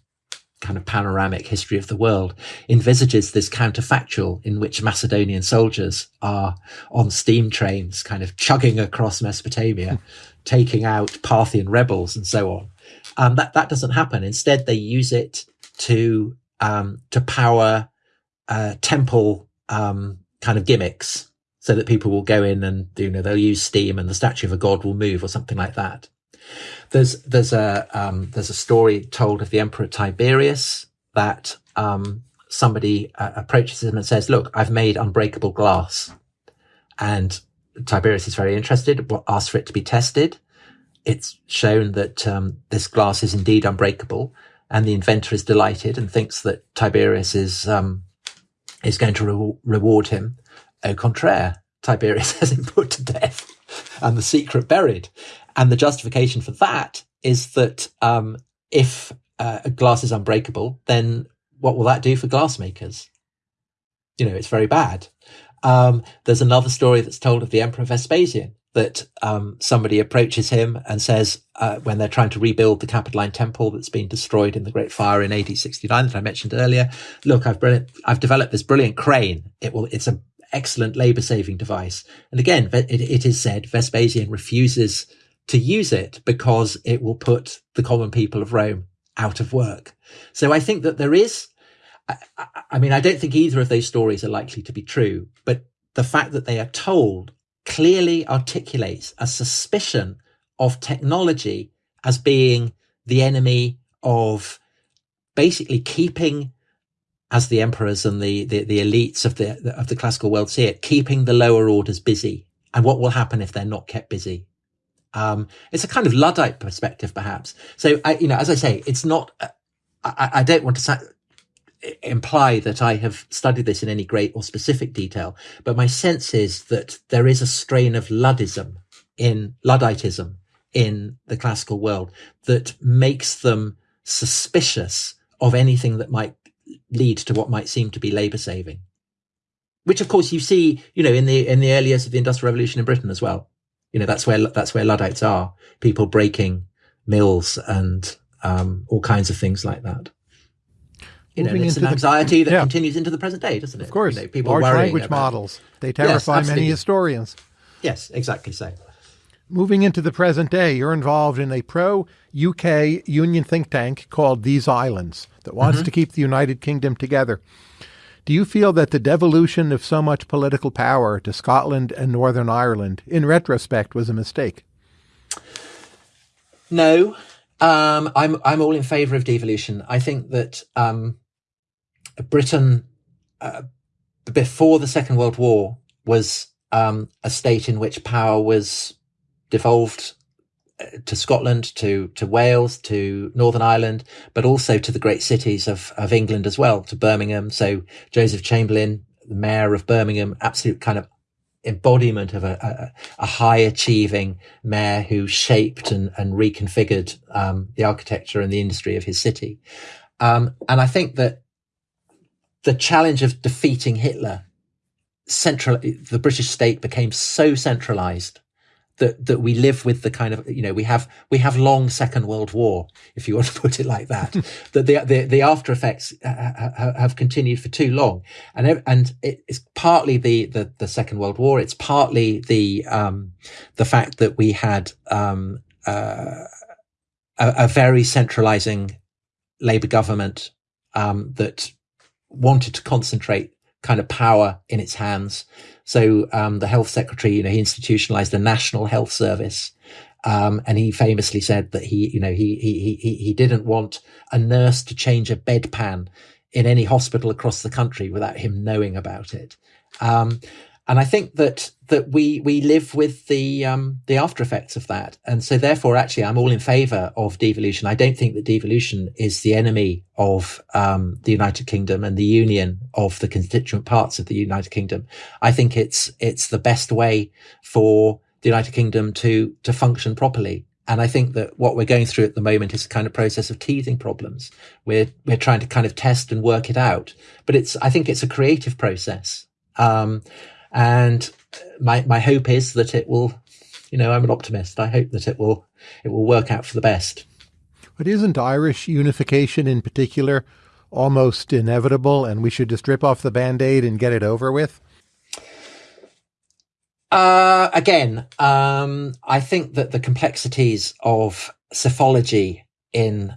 kind of panoramic history of the world envisages this counterfactual in which Macedonian soldiers are on steam trains, kind of chugging across Mesopotamia, taking out Parthian rebels and so on. Um, that that doesn't happen. Instead, they use it to um, to power uh, temple um, kind of gimmicks, so that people will go in and you know they'll use steam and the statue of a god will move or something like that. There's there's a um, there's a story told of the Emperor Tiberius that um, somebody uh, approaches him and says, "Look, I've made unbreakable glass," and Tiberius is very interested, asks for it to be tested. It's shown that um, this glass is indeed unbreakable, and the inventor is delighted and thinks that Tiberius is um, is going to re- reward him. Au contraire, Tiberius has him put to death and the secret buried. And the justification for that is that um, if uh, glass is unbreakable, then what will that do for glassmakers? You know, it's very bad. Um, there's another story that's told of the Emperor Vespasian that um, somebody approaches him and says, uh, when they're trying to rebuild the Capitoline Temple that's been destroyed in the Great Fire in AD 69 that I mentioned earlier, look, I've brilliant, I've developed this brilliant crane. It will, it's an excellent labor saving device. And again, it, it is said Vespasian refuses to use it because it will put the common people of Rome out of work. So I think that there is, I, I, mean, I don't think either of those stories are likely to be true, but the fact that they are told clearly articulates a suspicion of technology as being the enemy of basically keeping as the emperors and the, the, the elites of the, of the classical world see it, keeping the lower orders busy. And what will happen if they're not kept busy? Um, it's a kind of Luddite perspective, perhaps. So, I, you know, as I say, it's not, uh, I, I don't want to imply that I have studied this in any great or specific detail, but my sense is that there is a strain of Luddism in Ludditism in the classical world that makes them suspicious of anything that might lead to what might seem to be labor saving which of course you see you know in the in the early years of the industrial revolution in britain as well you know, that's where, that's where Luddites are. People breaking mills and, um, all kinds of things like that. You know, it's an anxiety the, that yeah. continues into the present day, doesn't it? Of course. You know, people Large language about, models. They terrify yes, many historians. Yes, exactly so. Moving into the present day, you're involved in a pro UK union think tank called These Islands that wants mm-hmm. to keep the United Kingdom together. Do you feel that the devolution of so much political power to Scotland and Northern Ireland, in retrospect, was a mistake? No, um, I'm I'm all in favour of devolution. I think that um, Britain, uh, before the Second World War, was um, a state in which power was devolved to Scotland, to to Wales, to Northern Ireland, but also to the great cities of of England as well, to Birmingham. So Joseph Chamberlain, the mayor of Birmingham, absolute kind of embodiment of a, a, a high achieving mayor who shaped and, and reconfigured um, the architecture and the industry of his city. Um, and I think that the challenge of defeating Hitler, central, the British state became so centralized that that we live with the kind of you know we have we have long Second World War, if you want to put it like that. that the, the the after effects have continued for too long, and and it's partly the the, the Second World War. It's partly the um, the fact that we had um, uh, a, a, very centralizing Labour government um, that wanted to concentrate kind of power in its hands so um, the health secretary, you know, he institutionalized a national health service. Um, and he famously said that he, you know, he, he, he, he didn't want a nurse to change a bedpan in any hospital across the country without him knowing about it. Um, and I think that that we we live with the um, the after effects of that, and so therefore, actually, I'm all in favour of devolution. I don't think that devolution is the enemy of um, the United Kingdom and the union of the constituent parts of the United Kingdom. I think it's it's the best way for the United Kingdom to to function properly. And I think that what we're going through at the moment is a kind of process of teething problems. We're we're trying to kind of test and work it out, but it's I think it's a creative process. Um, and my, my hope is that it will, you know, I'm an optimist. I hope that it will, it will work out for the best. But isn't Irish unification in particular almost inevitable and we should just rip off the band aid and get it over with? Uh, again, um, I think that the complexities of psephology in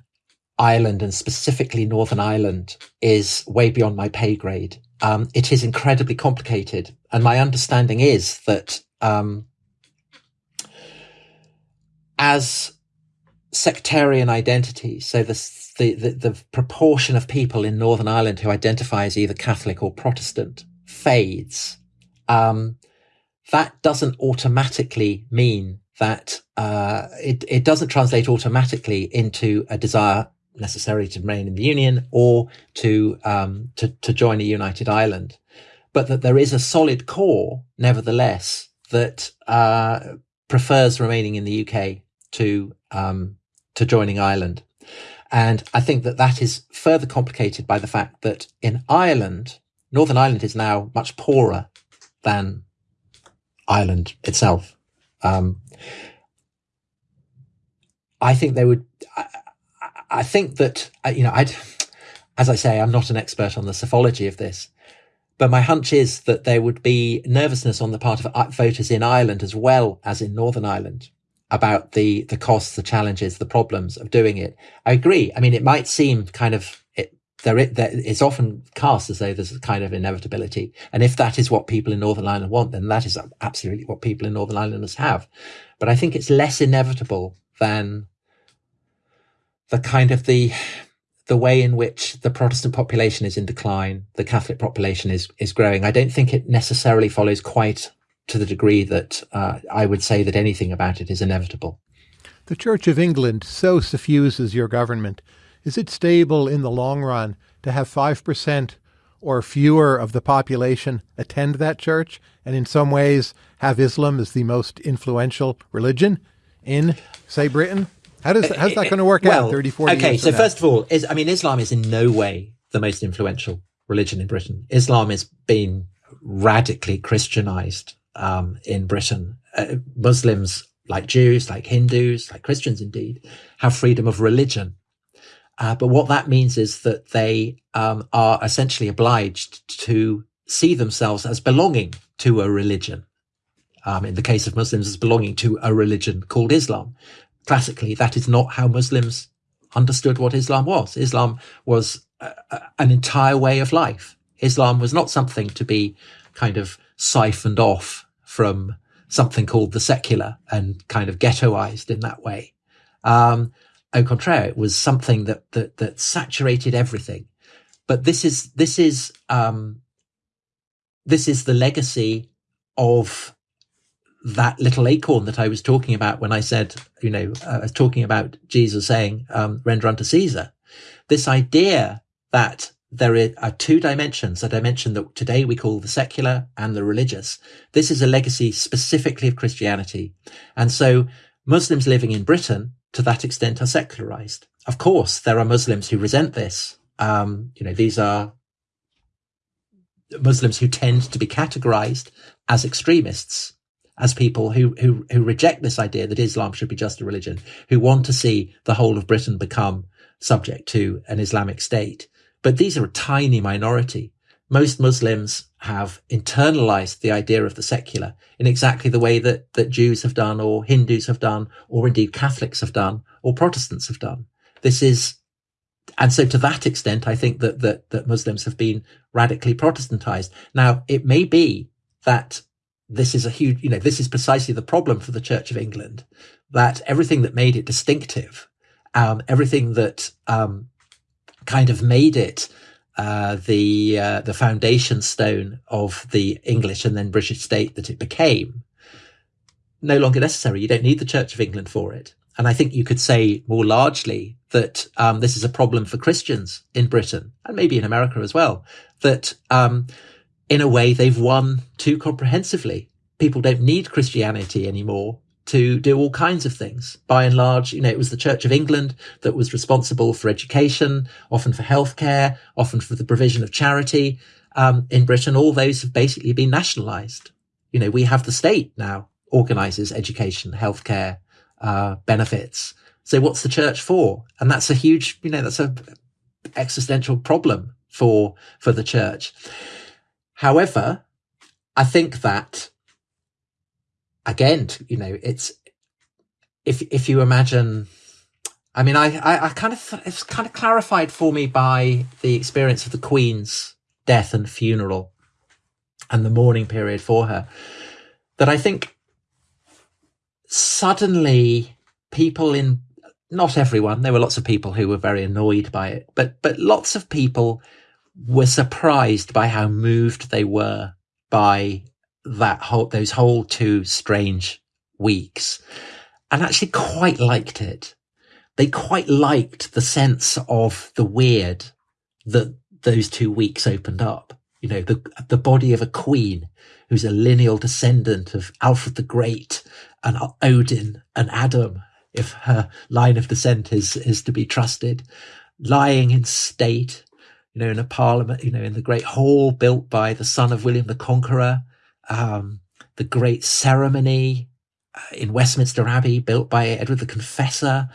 Ireland and specifically Northern Ireland is way beyond my pay grade. Um, it is incredibly complicated. And my understanding is that um, as sectarian identity, so the, the, the, the proportion of people in Northern Ireland who identify as either Catholic or Protestant fades, um, that doesn't automatically mean that uh, it, it doesn't translate automatically into a desire necessarily to remain in the union or to um, to, to join a united Ireland, but that there is a solid core, nevertheless, that uh, prefers remaining in the UK to um, to joining Ireland. And I think that that is further complicated by the fact that in Ireland, Northern Ireland is now much poorer than Ireland itself. Um, I think they would. I, I think that uh, you know, I'd, as I say, I'm not an expert on the psephology of this, but my hunch is that there would be nervousness on the part of voters in Ireland as well as in Northern Ireland about the the costs, the challenges, the problems of doing it. I agree. I mean, it might seem kind of it. there, it's often cast as though there's a kind of inevitability. And if that is what people in Northern Ireland want, then that is absolutely what people in Northern Irelanders have. But I think it's less inevitable than the kind of the, the way in which the Protestant population is in decline, the Catholic population is, is growing. I don't think it necessarily follows quite to the degree that uh, I would say that anything about it is inevitable. The Church of England so suffuses your government is it stable in the long run to have 5% or fewer of the population attend that church and in some ways have Islam as the most influential religion in, say, Britain? How does how's that going to work well, out 30, 40 okay, so first of all, is, I mean, Islam is in no way the most influential religion in Britain. Islam has been radically Christianized um, in Britain. Uh, Muslims, like Jews, like Hindus, like Christians indeed, have freedom of religion. Uh, but what that means is that they um, are essentially obliged to see themselves as belonging to a religion. Um, in the case of Muslims, as belonging to a religion called Islam. Classically, that is not how Muslims understood what Islam was. Islam was an entire way of life. Islam was not something to be kind of siphoned off from something called the secular and kind of ghettoized in that way. Um, au contraire, it was something that that that saturated everything. But this is this is um, this is the legacy of that little acorn that I was talking about when I said, you know, I was talking about Jesus saying, um, "Render unto Caesar." This idea that there are two dimensions, a dimension that today we call the secular and the religious. This is a legacy specifically of Christianity. And so Muslims living in Britain to that extent are secularized. Of course, there are Muslims who resent this. Um, you know, these are Muslims who tend to be categorized as extremists, as people who, who, who reject this idea that Islam should be just a religion, who want to see the whole of Britain become subject to an Islamic state. But these are a tiny minority. Most Muslims have internalized the idea of the secular in exactly the way that, that Jews have done, or Hindus have done, or indeed Catholics have done, or Protestants have done. This is, and so to that extent, I think that, that, that Muslims have been radically Protestantized. Now, it may be that this is a huge, you know, this is precisely the problem for the Church of England, that everything that made it distinctive, um, everything that, um, kind of made it uh, the uh, the foundation stone of the English and then British state that it became, no longer necessary. You don't need the Church of England for it. And I think you could say more largely that um, this is a problem for Christians in Britain and maybe in America as well. That um, in a way they've won too comprehensively. People don't need Christianity anymore to do all kinds of things. By and large, you know, it was the Church of England that was responsible for education, often for healthcare, often for the provision of charity. Um, in Britain, all those have basically been nationalized. You know, we have the state now organizes education, healthcare, uh, benefits, So what's the church for? And that's a huge, you know, that's a existential problem for, for the church. However, I think that again, you know, it's, if, if you imagine, I mean, I, I, I kind of, it's kind of clarified for me by the experience of the Queen's death and funeral and the mourning period for her that I think suddenly people in not everyone there were lots of people who were very annoyed by it but but lots of people were surprised by how moved they were by that whole those whole two strange weeks and actually quite liked it. They quite liked the sense of the weird that those two weeks opened up. You know the the body of a queen who's a lineal descendant of Alfred the Great and Odin and Adam, if her line of descent is, is to be trusted, lying in state, you know, in a parliament, you know, in the great hall built by the son of William the Conqueror, um, the great ceremony uh, in Westminster Abbey built by Edward the Confessor,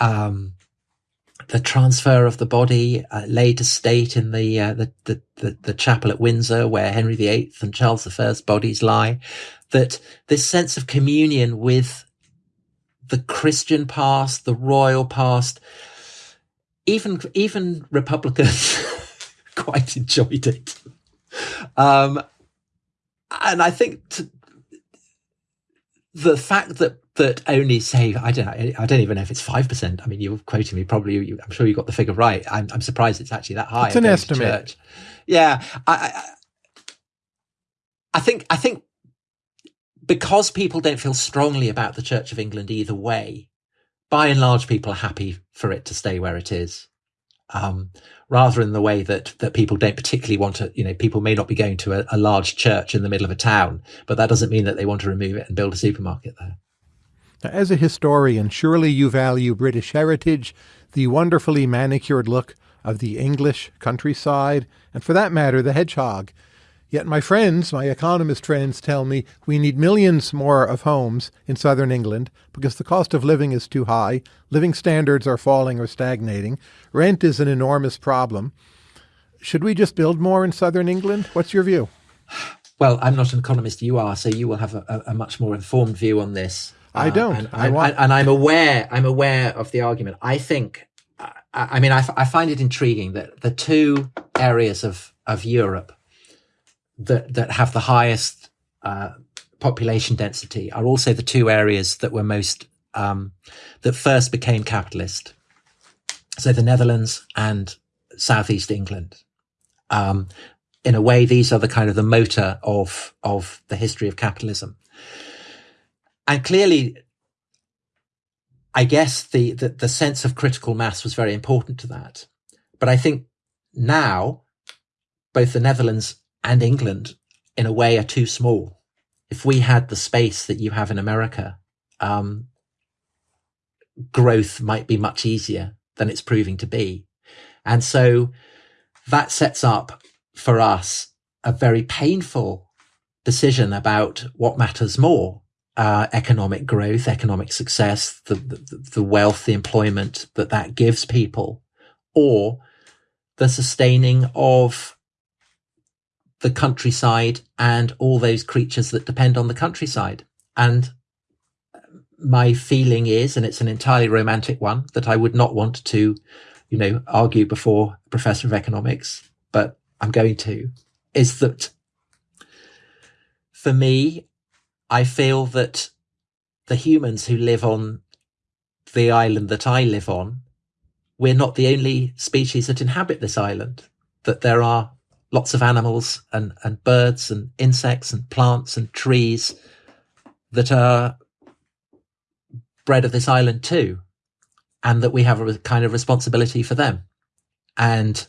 um, the transfer of the body uh, laid to state in the, uh, the, the, the, the chapel at Windsor where Henry VIII and Charles I's bodies lie, that this sense of communion with the Christian past, the royal past, even, even Republicans quite enjoyed it. Um, and I think to, the fact that that only say I don't know, I don't even know if it's five percent. I mean, you're quoting me probably. You, I'm sure you got the figure right. I'm, I'm surprised it's actually that high. It's an estimate. Yeah, I, I, I think I think because people don't feel strongly about the Church of England either way. By and large, people are happy for it to stay where it is. Um, rather in the way that that people don't particularly want to, you know, people may not be going to a, a large church in the middle of a town, but that doesn't mean that they want to remove it and build a supermarket there. Now, as a historian, surely you value British heritage, the wonderfully manicured look of the English countryside, and for that matter, the hedgehog. Yet my friends, my economist friends, tell me we need millions more of homes in southern England because the cost of living is too high, living standards are falling or stagnating, rent is an enormous problem. Should we just build more in southern England? What's your view? Well, I'm not an economist, you are, so you will have a, a much more informed view on this. I uh, don't. Uh, and, I want... and, I'm aware. I'm aware of the argument. I think. I, I mean, I, I find it intriguing that the two areas of of Europe that that have the highest uh, population density are also the two areas that were most um, that first became capitalist. So the Netherlands and southeast England. Um, in a way, these are the kind of the motor of of the history of capitalism. And clearly, I guess the, the, the sense of critical mass was very important to that. But I think now both the Netherlands and England, in a way, are too small. If we had the space that you have in America, um, growth might be much easier than it's proving to be. And so that sets up for us a very painful decision about what matters more uh, economic growth, economic success, the, the, the wealth, the employment that that gives people, or the sustaining of the countryside and all those creatures that depend on the countryside. And my feeling is, and it's an entirely romantic one, that I would not want to, you know, argue before a professor of economics, but I'm going to, is that for me, I feel that the humans who live on the island that I live on, we're not the only species that inhabit this island, that there are lots of animals and, and birds and insects and plants and trees that are bred of this island too, and that we have a kind of responsibility for them. And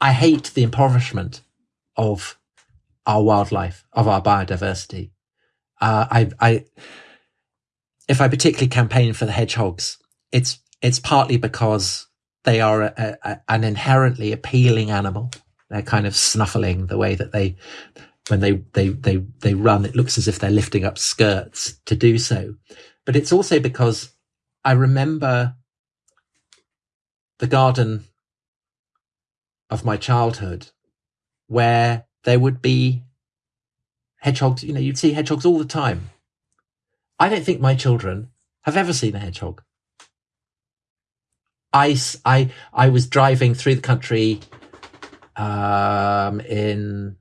I hate the impoverishment of our wildlife, of our biodiversity. Uh, I, I, if I particularly campaign for the hedgehogs, it's it's partly because they are a, a, an inherently appealing animal. They're kind of snuffling the way that they, when they, they, they, they run, it looks as if they're lifting up skirts to do so. but it's also because I remember the garden of my childhood where there would be hedgehogs. You know, you'd see hedgehogs all the time. I don't think my children have ever seen a hedgehog. I, I, I was driving through the country um, in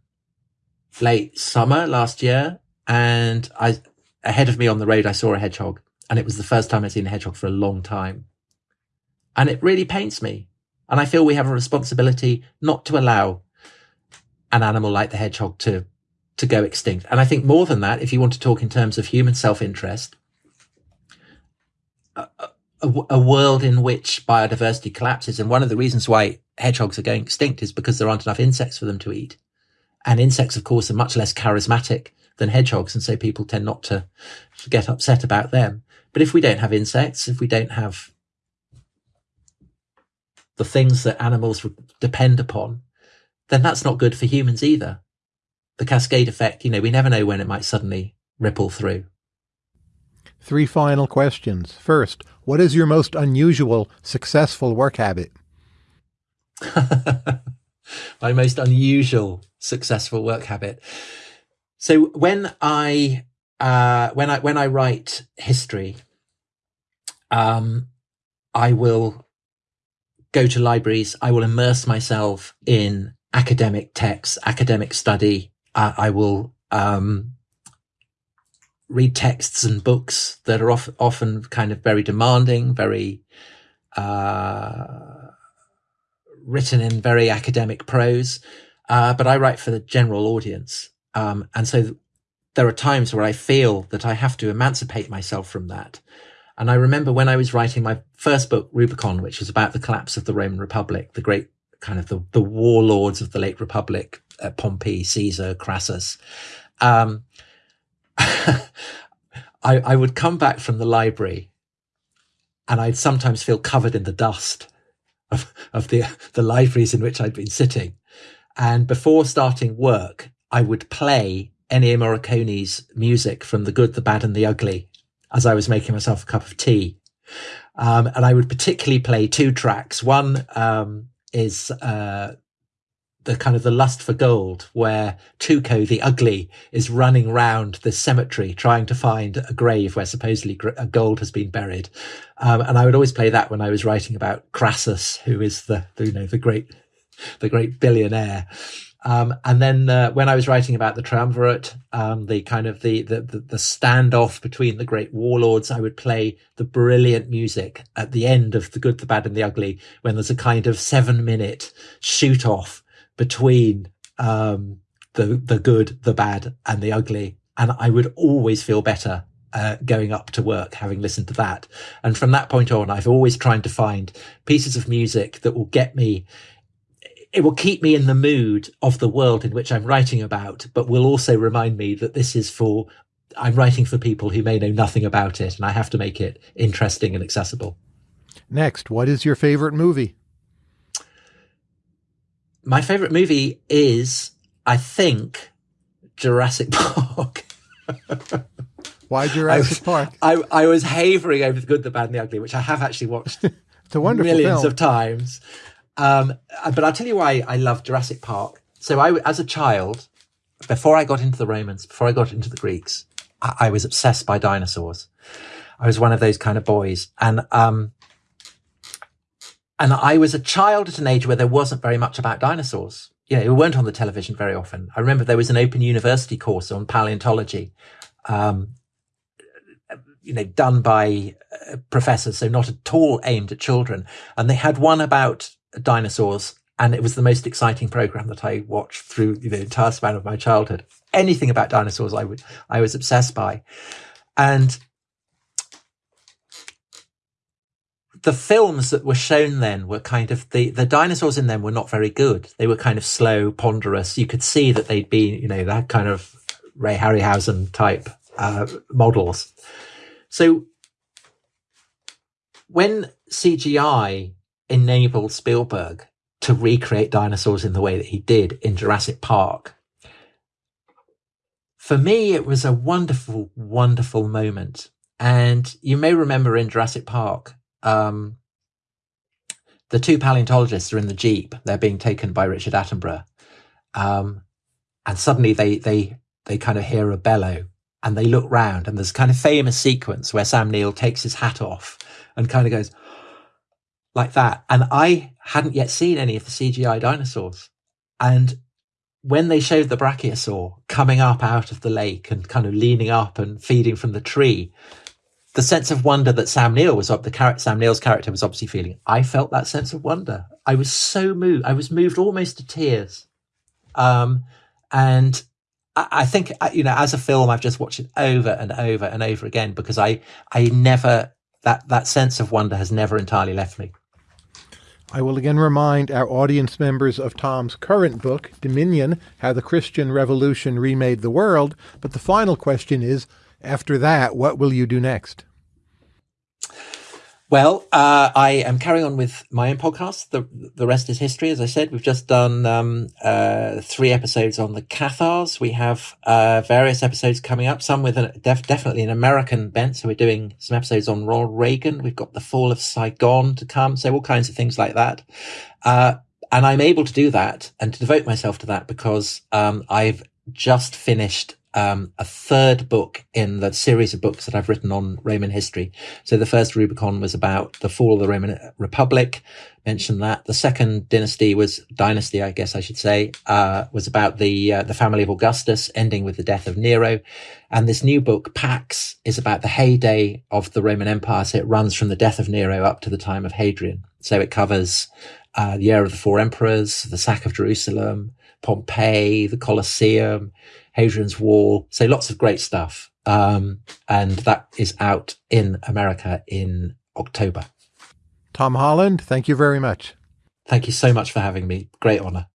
late summer last year, and I ahead of me on the road I saw a hedgehog, and it was the first time I'd seen a hedgehog for a long time, and it really pains me, and I feel we have a responsibility not to allow an animal like the hedgehog to to go extinct. And I think more than that, if you want to talk in terms of human self interest, a, a, world in which biodiversity collapses, and one of the reasons why hedgehogs are going extinct is because there aren't enough insects for them to eat. And insects, of course, are much less charismatic than hedgehogs. And so people tend not to, to get upset about them. But if we don't have insects, if we don't have the things that animals depend upon, then that's not good for humans either. The cascade effect, you know, we never know when it might suddenly ripple through. Three final questions. First, what is your most unusual successful work habit? My most unusual successful work habit. So when I uh, when I when I write history, um, I will go to libraries. I will immerse myself in academic texts, academic study. Uh, I will um, read texts and books that are of, often kind of very demanding, very uh, written in very academic prose. Uh, but I write for the general audience. Um, and so there are times where I feel that I have to emancipate myself from that. And I remember when I was writing my first book, Rubicon, which was about the collapse of the Roman Republic, the great kind of the, the warlords of the late Republic, uh, Pompey, Caesar, Crassus. Um, I, I would come back from the library and I'd sometimes feel covered in the dust of, of the, the libraries in which I'd been sitting. And before starting work, I would play Ennio Morricone's music from The Good, the Bad and the Ugly as I was making myself a cup of tea. Um, and I would particularly play two tracks. One um, is uh, the kind of the lust for gold, where Tuco the ugly is running round the cemetery trying to find a grave where supposedly gold has been buried. Um, and I would always play that when I was writing about Crassus, who is the, the you know the great the great billionaire. Um, and then uh, when I was writing about the triumvirate, um, the kind of the, the, the the standoff between the great warlords, I would play the brilliant music at the end of the good, the bad, and the ugly, when there's a kind of seven minute shoot off between um, the the good, the bad, and the ugly, and I would always feel better uh, going up to work, having listened to that. And from that point on, I've always tried to find pieces of music that will get me it will keep me in the mood of the world in which I'm writing about, but will also remind me that this is for, I'm writing for people who may know nothing about it and I have to make it interesting and accessible. Next, what is your favorite movie? My favorite movie is, I think, Jurassic Park. Why Jurassic I, Park? I, I was havering over the good, the bad, and the ugly, which I have actually watched it's a wonderful millions film. of times. Um, uh, but I'll tell you why I love Jurassic Park. So I, as a child, before I got into the Romans, before I got into the Greeks, I, I was obsessed by dinosaurs. I was one of those kind of boys. And, um, and I was a child at an age where there wasn't very much about dinosaurs. You know, it weren't on the television very often. I remember there was an open university course on paleontology, um, you know, done by uh, professors, so not at all aimed at children. And they had one about dinosaurs. And it was the most exciting program that I watched through the entire span of my childhood. Anything about dinosaurs, I would, I was obsessed by. And the films that were shown then were kind of the the dinosaurs in them were not very good. They were kind of slow, ponderous. You could see that they'd been, you know, that kind of Ray Harryhausen type uh, models. So when CGI enabled Spielberg to recreate dinosaurs in the way that he did in Jurassic Park. For me, it was a wonderful, wonderful moment. And you may remember in Jurassic Park, um, the two paleontologists are in the jeep. They're being taken by Richard Attenborough, um, and suddenly they they they kind of hear a bellow, and they look round, and there's kind of famous sequence where Sam Neill takes his hat off and kind of goes like that. And I hadn't yet seen any of the CGI dinosaurs, and when they showed the brachiosaur coming up out of the lake and kind of leaning up and feeding from the tree, the sense of wonder that Sam Neill was up, the character, Sam Neill's character was obviously feeling. I felt that sense of wonder. I was so moved. I was moved almost to tears. Um, and I, I think, you know, as a film, I've just watched it over and over and over again because I, I never, that, that sense of wonder has never entirely left me. I will again remind our audience members of Tom's current book, Dominion How the Christian Revolution Remade the World. But the final question is after that, what will you do next? Well, uh, I am carrying on with my own podcast. The the rest is history. As I said, we've just done um, uh, three episodes on the Cathars. We have uh, various episodes coming up. Some with def- definitely an American bent. So we're doing some episodes on Ronald Reagan. We've got the fall of Saigon to come. So all kinds of things like that. Uh, and I'm able to do that and to devote myself to that because um, I've just finished um, a third book in the series of books that I've written on Roman history. So the first Rubicon was about the fall of the Roman Republic. Mentioned that the second dynasty was dynasty, I guess I should say, uh, was about the uh, the family of Augustus, ending with the death of Nero. And this new book, Pax, is about the heyday of the Roman Empire. So it runs from the death of Nero up to the time of Hadrian. So it covers uh, the era of the four emperors, the sack of Jerusalem, Pompeii, the Colosseum, Hadrian's Wall. So lots of great stuff. Um, and that is out in America in October. Tom Holland, thank you very much. Thank you so much for having me. Great honor.